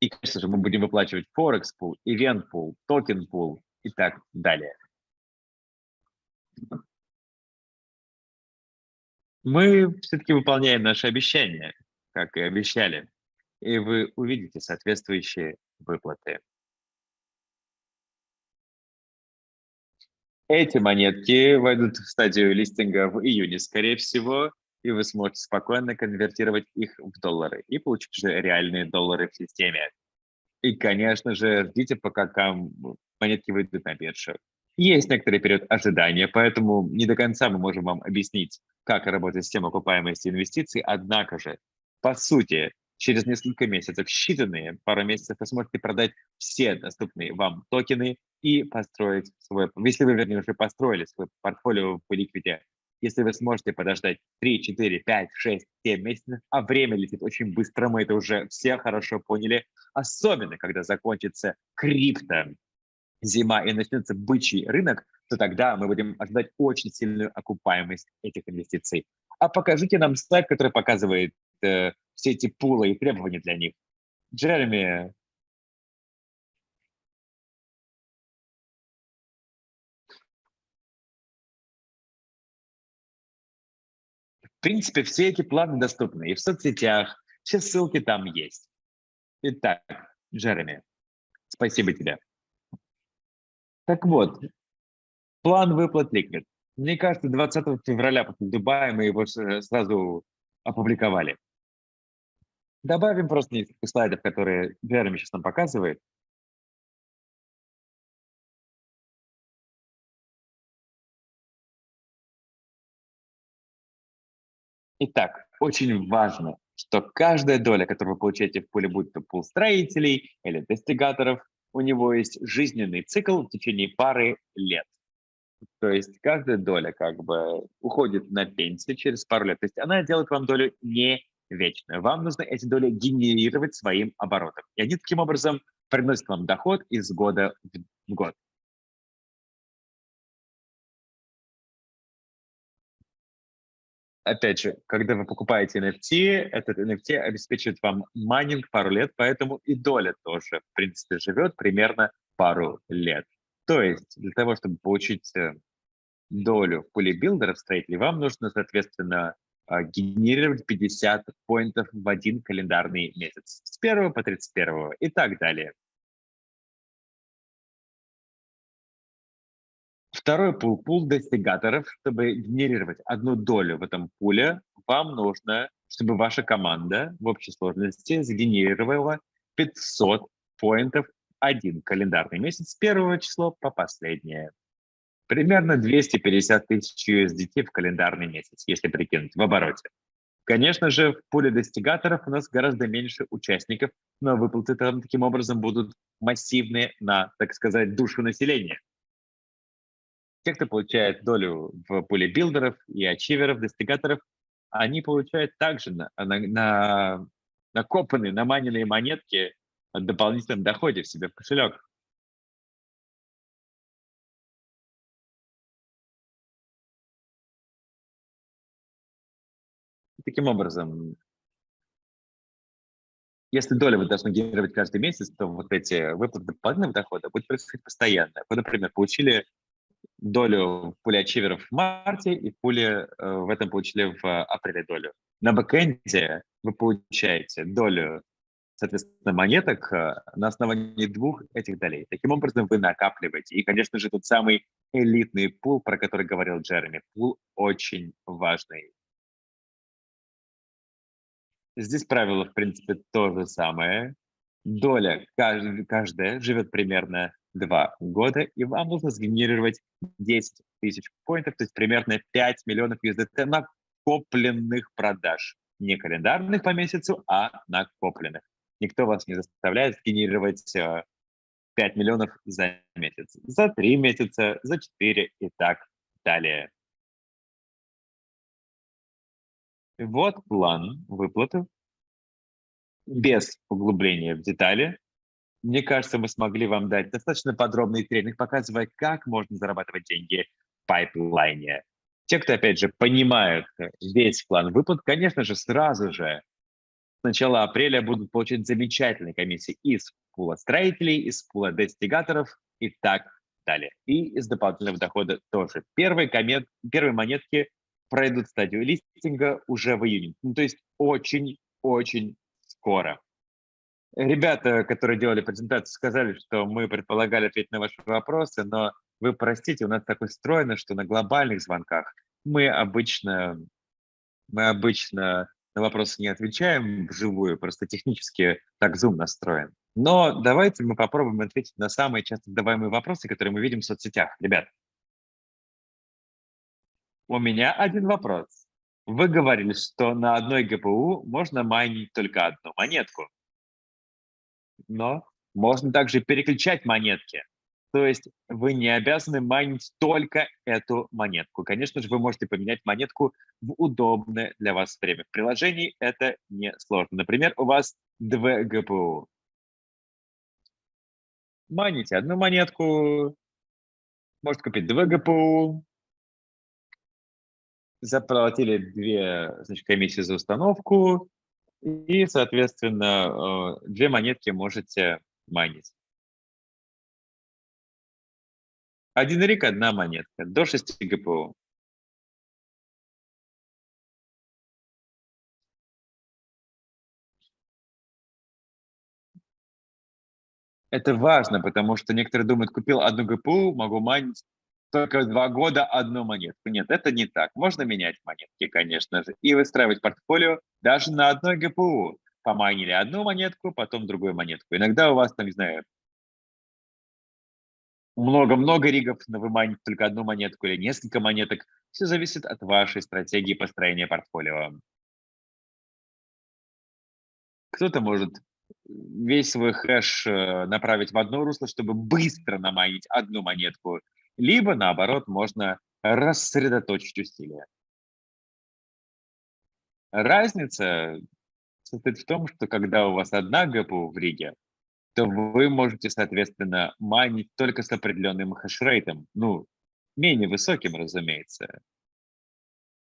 И, конечно же, мы будем выплачивать Forex Pool, Event Pool, Token Pool и так далее. Мы все-таки выполняем наши обещания, как и обещали, и вы увидите соответствующие выплаты. Эти монетки войдут в стадию листинга в июне, скорее всего, и вы сможете спокойно конвертировать их в доллары и получить уже реальные доллары в системе. И, конечно же, ждите, пока монетки выйдут на биржу. Есть некоторый период ожидания, поэтому не до конца мы можем вам объяснить, как работает система окупаемости инвестиций. Однако же, по сути, через несколько месяцев, считанные пару месяцев, вы сможете продать все доступные вам токены и построить свой, если вы, вернее, уже построили свой портфолио в ликвиде, если вы сможете подождать 3, 4, 5, 6, 7 месяцев, а время летит очень быстро, мы это уже все хорошо поняли, особенно когда закончится крипто зима и начнется бычий рынок, то тогда мы будем ожидать очень сильную окупаемость этих инвестиций. А покажите нам слайд, который показывает э, все эти пулы и требования для них. Джереми, В принципе, все эти планы доступны и в соцсетях, все ссылки там есть. Итак, Джереми, спасибо тебе. Так вот, план выплат Liquid. Мне кажется, 20 февраля после Дубая мы его сразу опубликовали. Добавим просто несколько слайдов, которые Джереми сейчас нам показывает. Итак, очень важно, что каждая доля, которую вы получаете в пуле, будь то пул строителей или достигаторов, у него есть жизненный цикл в течение пары лет. То есть каждая доля как бы уходит на пенсию через пару лет. То есть она делает вам долю не вечную. Вам нужно эти доли генерировать своим оборотом. И они таким образом приносят вам доход из года в год. опять же, когда вы покупаете NFT, этот NFT обеспечивает вам майнинг пару лет, поэтому и доля тоже, в принципе, живет примерно пару лет. То есть для того, чтобы получить э, долю в пуле билдеров строителей, вам нужно, соответственно, генерировать 50 поинтов в один календарный месяц с 1 по 31 и так далее. Второй пул, пул достигаторов. Чтобы генерировать одну долю в этом пуле, вам нужно, чтобы ваша команда в общей сложности сгенерировала 500 поинтов один календарный месяц с первого числа по последнее. Примерно 250 тысяч USDT в календарный месяц, если прикинуть, в обороте. Конечно же, в пуле достигаторов у нас гораздо меньше участников, но выплаты там таким образом будут массивные на, так сказать, душу населения. Те, кто получает долю в пуле билдеров и ачиверов, достигаторов, они получают также на, на, на накопанные, наманенные монетки от дополнительном доходе в себе в кошелек. Таким образом, если доля вы должны генерировать каждый месяц, то вот эти выплаты дополнительного дохода будут происходить постоянно. Вы, например, получили долю в пуле ачиверов в марте и в пуле э, в этом получили в апреле долю. На бэкэнде вы получаете долю, соответственно, монеток э, на основании двух этих долей. Таким образом, вы накапливаете. И, конечно же, тот самый элитный пул, про который говорил Джереми. Пул очень важный. Здесь правило, в принципе, то же самое. Доля каждая живет примерно два года, и вам нужно сгенерировать 10 тысяч поинтов, то есть примерно 5 миллионов USDT накопленных продаж. Не календарных по месяцу, а накопленных. Никто вас не заставляет сгенерировать 5 э, миллионов за месяц, за 3 месяца, за 4 и так далее. Вот план выплаты без углубления в детали. Мне кажется, мы смогли вам дать достаточно подробный тренинг, показывая, как можно зарабатывать деньги в пайплайне. Те, кто, опять же, понимают весь план выплат, конечно же, сразу же с начала апреля будут получать замечательные комиссии из пула строителей, из пула достигаторов и так далее. И из дополнительного дохода тоже. Первые, комет, первые монетки пройдут стадию листинга уже в июне. Ну, то есть очень-очень скоро. Ребята, которые делали презентацию, сказали, что мы предполагали ответить на ваши вопросы, но вы простите, у нас так устроено, что на глобальных звонках мы обычно, мы обычно на вопросы не отвечаем вживую, просто технически так Zoom настроен. Но давайте мы попробуем ответить на самые часто задаваемые вопросы, которые мы видим в соцсетях. Ребят, у меня один вопрос. Вы говорили, что на одной ГПУ можно майнить только одну монетку но можно также переключать монетки. То есть вы не обязаны майнить только эту монетку. Конечно же, вы можете поменять монетку в удобное для вас время. В приложении это не сложно. Например, у вас два ГПУ. Майните одну монетку, можете купить два ГПУ, заплатили две значит, комиссии за установку, И, соответственно, э, две монетки можете майнить. Один рик, одна монетка, до 6 ГПУ. Это важно, потому что некоторые думают, купил одну ГПУ, могу майнить только два года одну монетку. Нет, это не так. Можно менять монетки, конечно же, и выстраивать портфолио даже на одной ГПУ. Помайнили одну монетку, потом другую монетку. Иногда у вас там, не знаю, много-много ригов, но вы майните только одну монетку или несколько монеток. Все зависит от вашей стратегии построения портфолио. Кто-то может весь свой хэш э, направить в одно русло, чтобы быстро намайнить одну монетку, либо, наоборот, можно рассредоточить усилия. Разница состоит в том, что когда у вас одна ГПУ в риге, то вы можете, соответственно, майнить только с определенным хешрейтом, ну, менее высоким, разумеется.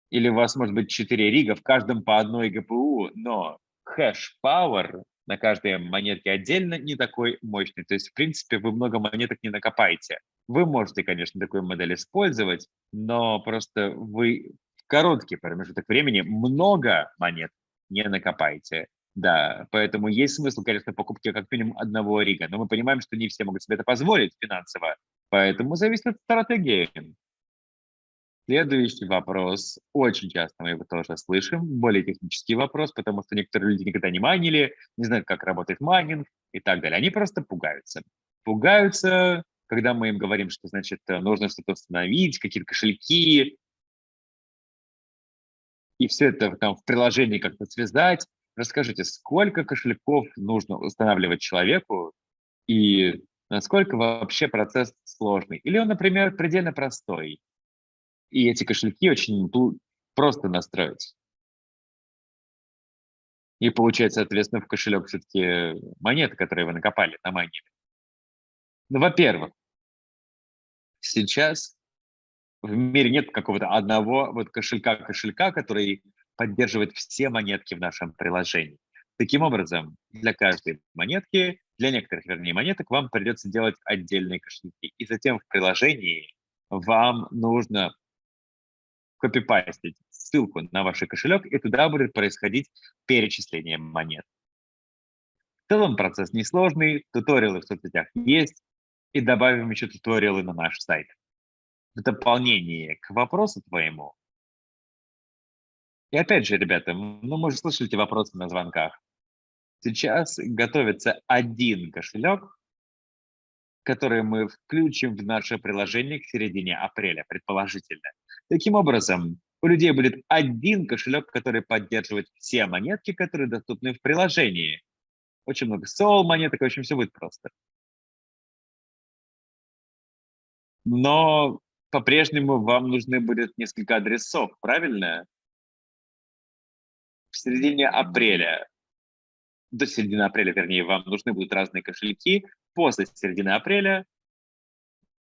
Или у вас может быть 4 рига, в каждом по одной GPU, но hash power на каждой монетке отдельно не такой мощный. То есть, в принципе, вы много монеток не накопаете. Вы можете, конечно, такую модель использовать, но просто вы в короткий промежуток времени много монет не накопаете. Да, поэтому есть смысл, конечно, покупки как минимум одного рига, но мы понимаем, что не все могут себе это позволить финансово, поэтому зависит от стратегии. Следующий вопрос. Очень часто мы его тоже слышим. Более технический вопрос, потому что некоторые люди никогда не майнили, не знают, как работает майнинг и так далее. Они просто пугаются. Пугаются, когда мы им говорим, что, значит, нужно что-то установить, какие-то кошельки, и все это там в приложении как-то связать. Расскажите, сколько кошельков нужно устанавливать человеку и насколько вообще процесс сложный? Или он, например, предельно простой? И эти кошельки очень просто настроить. И получать, соответственно, в кошелек все-таки монеты, которые вы накопали на майнере. Ну, во-первых, сейчас в мире нет какого-то одного вот кошелька-кошелька, который поддерживает все монетки в нашем приложении. Таким образом, для каждой монетки, для некоторых, вернее, монеток вам придется делать отдельные кошельки. И затем в приложении вам нужно копипастить ссылку на ваш кошелек, и туда будет происходить перечисление монет. В целом процесс несложный, туториалы в соцсетях есть, и добавим еще туториалы на наш сайт. В дополнение к вопросу твоему. И опять же, ребята, ну мы же слышали эти вопросы на звонках. Сейчас готовится один кошелек, который мы включим в наше приложение к середине апреля, предположительно. Таким образом, у людей будет один кошелек, который поддерживает все монетки, которые доступны в приложении. Очень много сол монеток, в общем, все будет просто. Но по-прежнему вам нужны будет несколько адресов, правильно? В середине апреля, до середины апреля, вернее, вам нужны будут разные кошельки. После середины апреля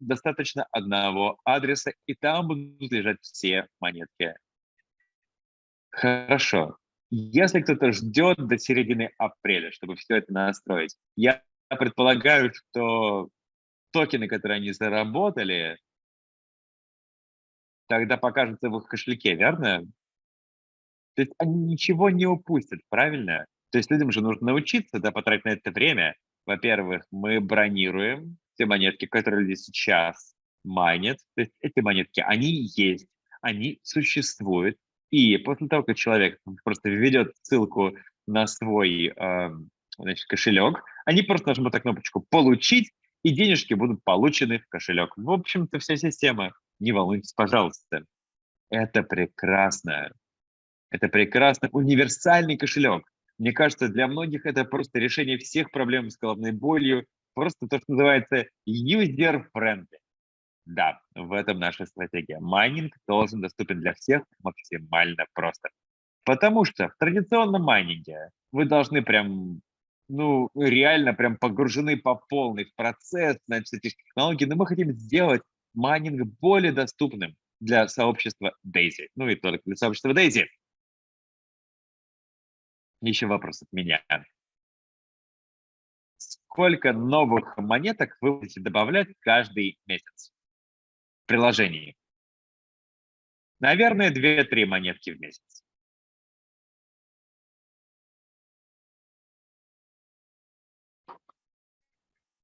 достаточно одного адреса, и там будут лежать все монетки. Хорошо. Если кто-то ждет до середины апреля, чтобы все это настроить, я предполагаю, что токены, которые они заработали, тогда покажутся в их кошельке, верно? То есть они ничего не упустят, правильно? То есть людям же нужно научиться, да, потратить на это время. Во-первых, мы бронируем те монетки, которые люди сейчас майнят, то есть эти монетки, они есть, они существуют, и после того, как человек просто введет ссылку на свой э, значит, кошелек, они просто нажмут на кнопочку «Получить», и денежки будут получены в кошелек. В общем-то, вся система. Не волнуйтесь, пожалуйста. Это прекрасно. Это прекрасно. Универсальный кошелек. Мне кажется, для многих это просто решение всех проблем с головной болью, просто то, что называется user-friendly. Да, в этом наша стратегия. Майнинг должен доступен для всех максимально просто. Потому что в традиционном майнинге вы должны прям, ну, реально прям погружены по полной в процесс, значит, этих технологий, но мы хотим сделать майнинг более доступным для сообщества Daisy. Ну и только для сообщества Daisy. Еще вопрос от меня. Сколько новых монеток вы будете добавлять каждый месяц в приложении? Наверное, 2-3 монетки в месяц.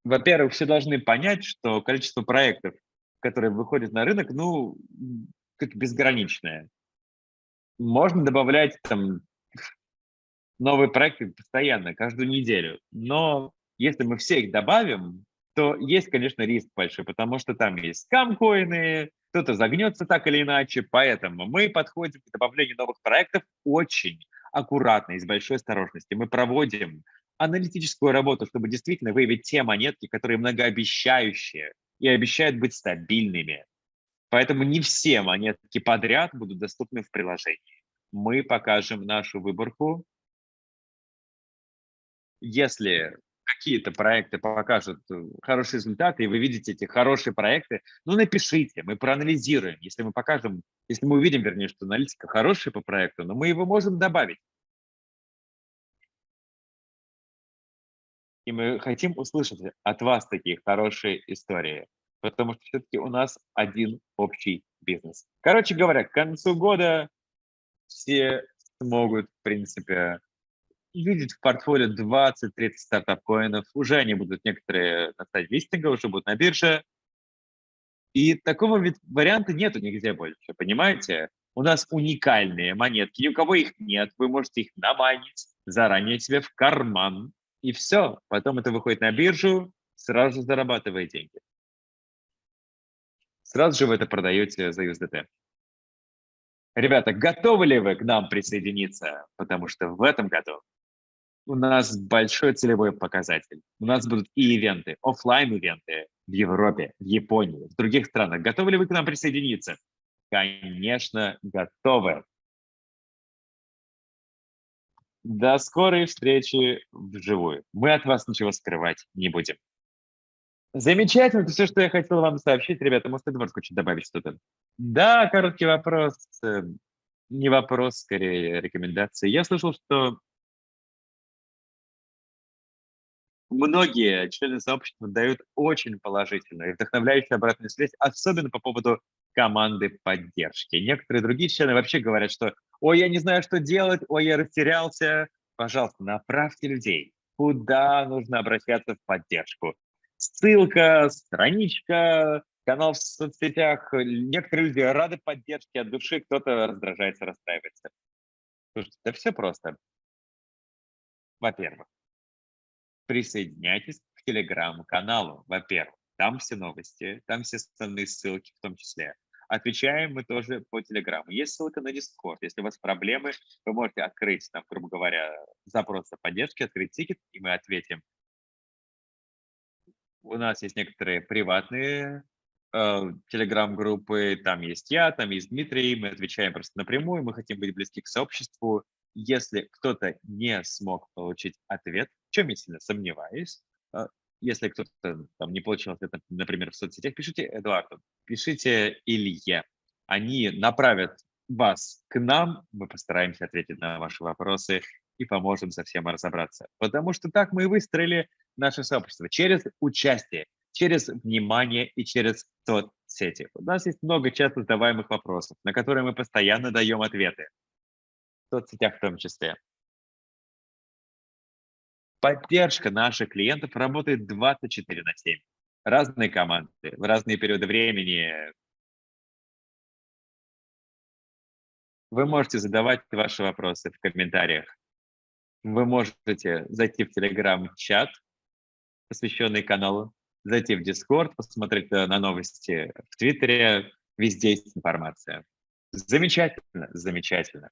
Во-первых, все должны понять, что количество проектов, которые выходят на рынок, ну, как безграничное. Можно добавлять там новые проекты постоянно, каждую неделю. Но если мы все их добавим, то есть, конечно, риск большой, потому что там есть скам-коины, кто-то загнется так или иначе, поэтому мы подходим к добавлению новых проектов очень аккуратно и с большой осторожностью. Мы проводим аналитическую работу, чтобы действительно выявить те монетки, которые многообещающие и обещают быть стабильными. Поэтому не все монетки подряд будут доступны в приложении. Мы покажем нашу выборку если какие-то проекты покажут э, хорошие результаты, и вы видите эти хорошие проекты, ну, напишите, мы проанализируем. Если мы покажем, если мы увидим, вернее, что аналитика хорошая по проекту, но мы его можем добавить. И мы хотим услышать от вас такие хорошие истории, потому что все-таки у нас один общий бизнес. Короче говоря, к концу года все смогут, в принципе, видеть в портфолио 20-30 стартап-коинов. Уже они будут некоторые на стадии листинга, уже будут на бирже. И такого ведь варианта нету нигде больше, понимаете? У нас уникальные монетки, ни у кого их нет. Вы можете их наманить заранее себе в карман. И все. Потом это выходит на биржу, сразу зарабатывая деньги. Сразу же вы это продаете за USDT. Ребята, готовы ли вы к нам присоединиться? Потому что в этом году у нас большой целевой показатель. У нас будут и ивенты, офлайн ивенты в Европе, в Японии, в других странах. Готовы ли вы к нам присоединиться? Конечно, готовы. До скорой встречи вживую. Мы от вас ничего скрывать не будем. Замечательно, это все, что я хотел вам сообщить, ребята. Может, Эдвард хочет добавить что-то? Да, короткий вопрос. Э, не вопрос, скорее рекомендация. Я слышал, что многие члены сообщества дают очень положительную и вдохновляющую обратную связь, особенно по поводу команды поддержки. Некоторые другие члены вообще говорят, что «Ой, я не знаю, что делать, ой, я растерялся». Пожалуйста, направьте людей, куда нужно обращаться в поддержку. Ссылка, страничка, канал в соцсетях. Некоторые люди рады поддержке от души, кто-то раздражается, расстраивается. Слушайте, да все просто. Во-первых, присоединяйтесь к телеграм-каналу, во-первых. Там все новости, там все основные ссылки в том числе. Отвечаем мы тоже по телеграмму. Есть ссылка на Discord. Если у вас проблемы, вы можете открыть, там, грубо говоря, запрос о поддержке, открыть тикет, и мы ответим. У нас есть некоторые приватные э, телеграм-группы, там есть я, там есть Дмитрий, мы отвечаем просто напрямую, мы хотим быть близки к сообществу. Если кто-то не смог получить ответ, в чем я сильно сомневаюсь. А, если кто-то там не получил ответ, например, в соцсетях, пишите Эдуарду, пишите Илье. Они направят вас к нам, мы постараемся ответить на ваши вопросы и поможем совсем разобраться. Потому что так мы и выстроили наше сообщество через участие, через внимание и через соцсети. У нас есть много часто задаваемых вопросов, на которые мы постоянно даем ответы. Соцсетях в том числе. Поддержка наших клиентов работает 24 на 7. Разные команды, в разные периоды времени. Вы можете задавать ваши вопросы в комментариях. Вы можете зайти в Telegram-чат, посвященный каналу, зайти в Discord, посмотреть на новости в Твиттере. Везде есть информация. Замечательно, замечательно.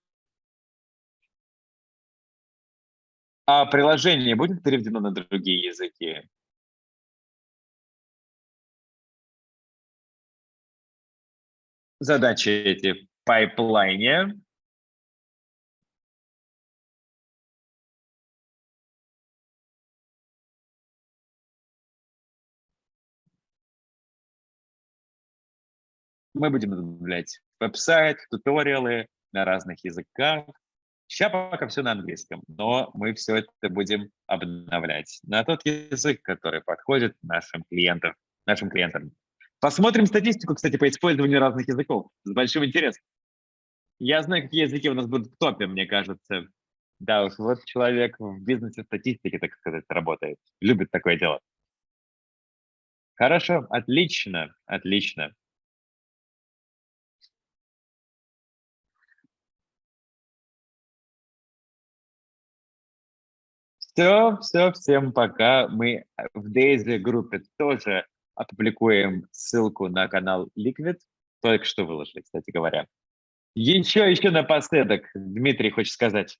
А приложение будет переведено на другие языки? Задачи эти в пайплайне. Мы будем добавлять веб-сайт, туториалы на разных языках. Сейчас пока все на английском, но мы все это будем обновлять на тот язык, который подходит нашим клиентам. Нашим клиентам. Посмотрим статистику, кстати, по использованию разных языков с большим интересом. Я знаю, какие языки у нас будут в топе, мне кажется. Да уж, вот человек в бизнесе статистики, так сказать, работает. Любит такое дело. Хорошо, отлично, отлично. Все, все, всем пока. Мы в Daisy группе тоже опубликуем ссылку на канал Liquid. Только что выложили, кстати говоря. Еще, еще напоследок, Дмитрий хочет сказать.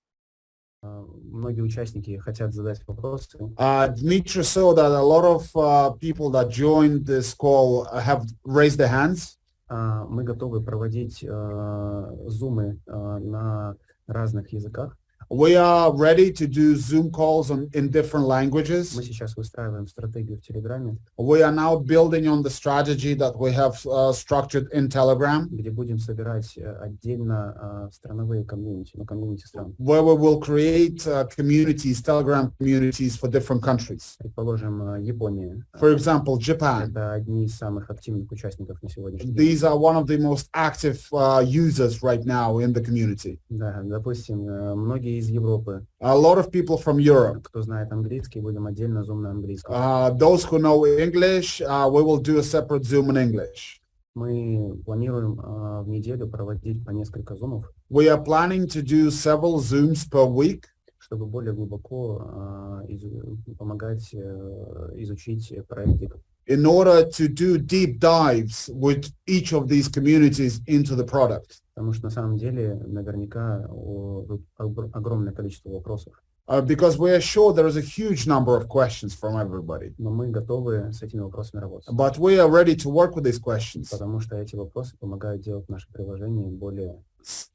А, Многие участники хотят задать вопросы. Uh, Dmitry saw that a lot of uh, people that joined this call have raised their hands. А, Мы готовы проводить зумы а, на разных языках. We are ready to do Zoom calls on, in different languages. Мы сейчас выстраиваем стратегию в Телеграме, We are now building on the strategy that we have uh, structured in Telegram, где будем собирать э, отдельно а, страновые комьюнити, ну, комьюнити стран. where we will create uh, communities, Telegram communities for different countries. Предположим, э, Япония. For example, Japan. Это одни из самых активных участников на сегодняшний день. These are one of the most active uh, users right now in the community. Да, допустим, э, многие из Европы, A lot of people from Europe. кто знает английский, будем отдельно зум на английском. Uh, those who know English, uh, we will do a separate Zoom in English. Мы планируем а, в неделю проводить по несколько зумов, We are planning to do several Zooms per week чтобы более глубоко а, изу- помогать э, изучить проекты. in order to do deep dives with each of these communities into the product. Потому что на самом деле наверняка о- тут огр- огромное количество вопросов. Uh, because we are sure there is a huge number of questions from everybody. Но мы готовы с этими вопросами работать. But we are ready to work with these questions. Потому что эти вопросы помогают делать наше приложение более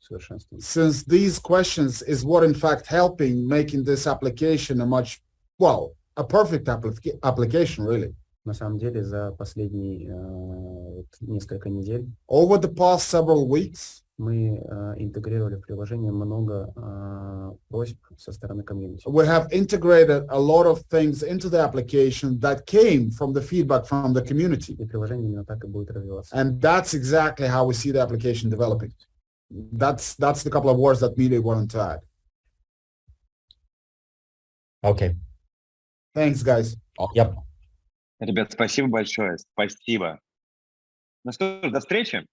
совершенственным. Since these questions is what in fact helping making this application a much, well, a perfect applica- application really. На самом деле за последние э, вот несколько недель Over the past several weeks, мы э, интегрировали в приложение много э, просьб со стороны комьюнити. we have integrated a lot of things into the application that came from the feedback from the community. И приложение именно так и будет развиваться. And that's exactly how we see the application developing. That's that's the couple of words that Mili wanted to add. Okay. Thanks, guys. Yep. Ребят, спасибо большое, спасибо. Ну что ж, до встречи.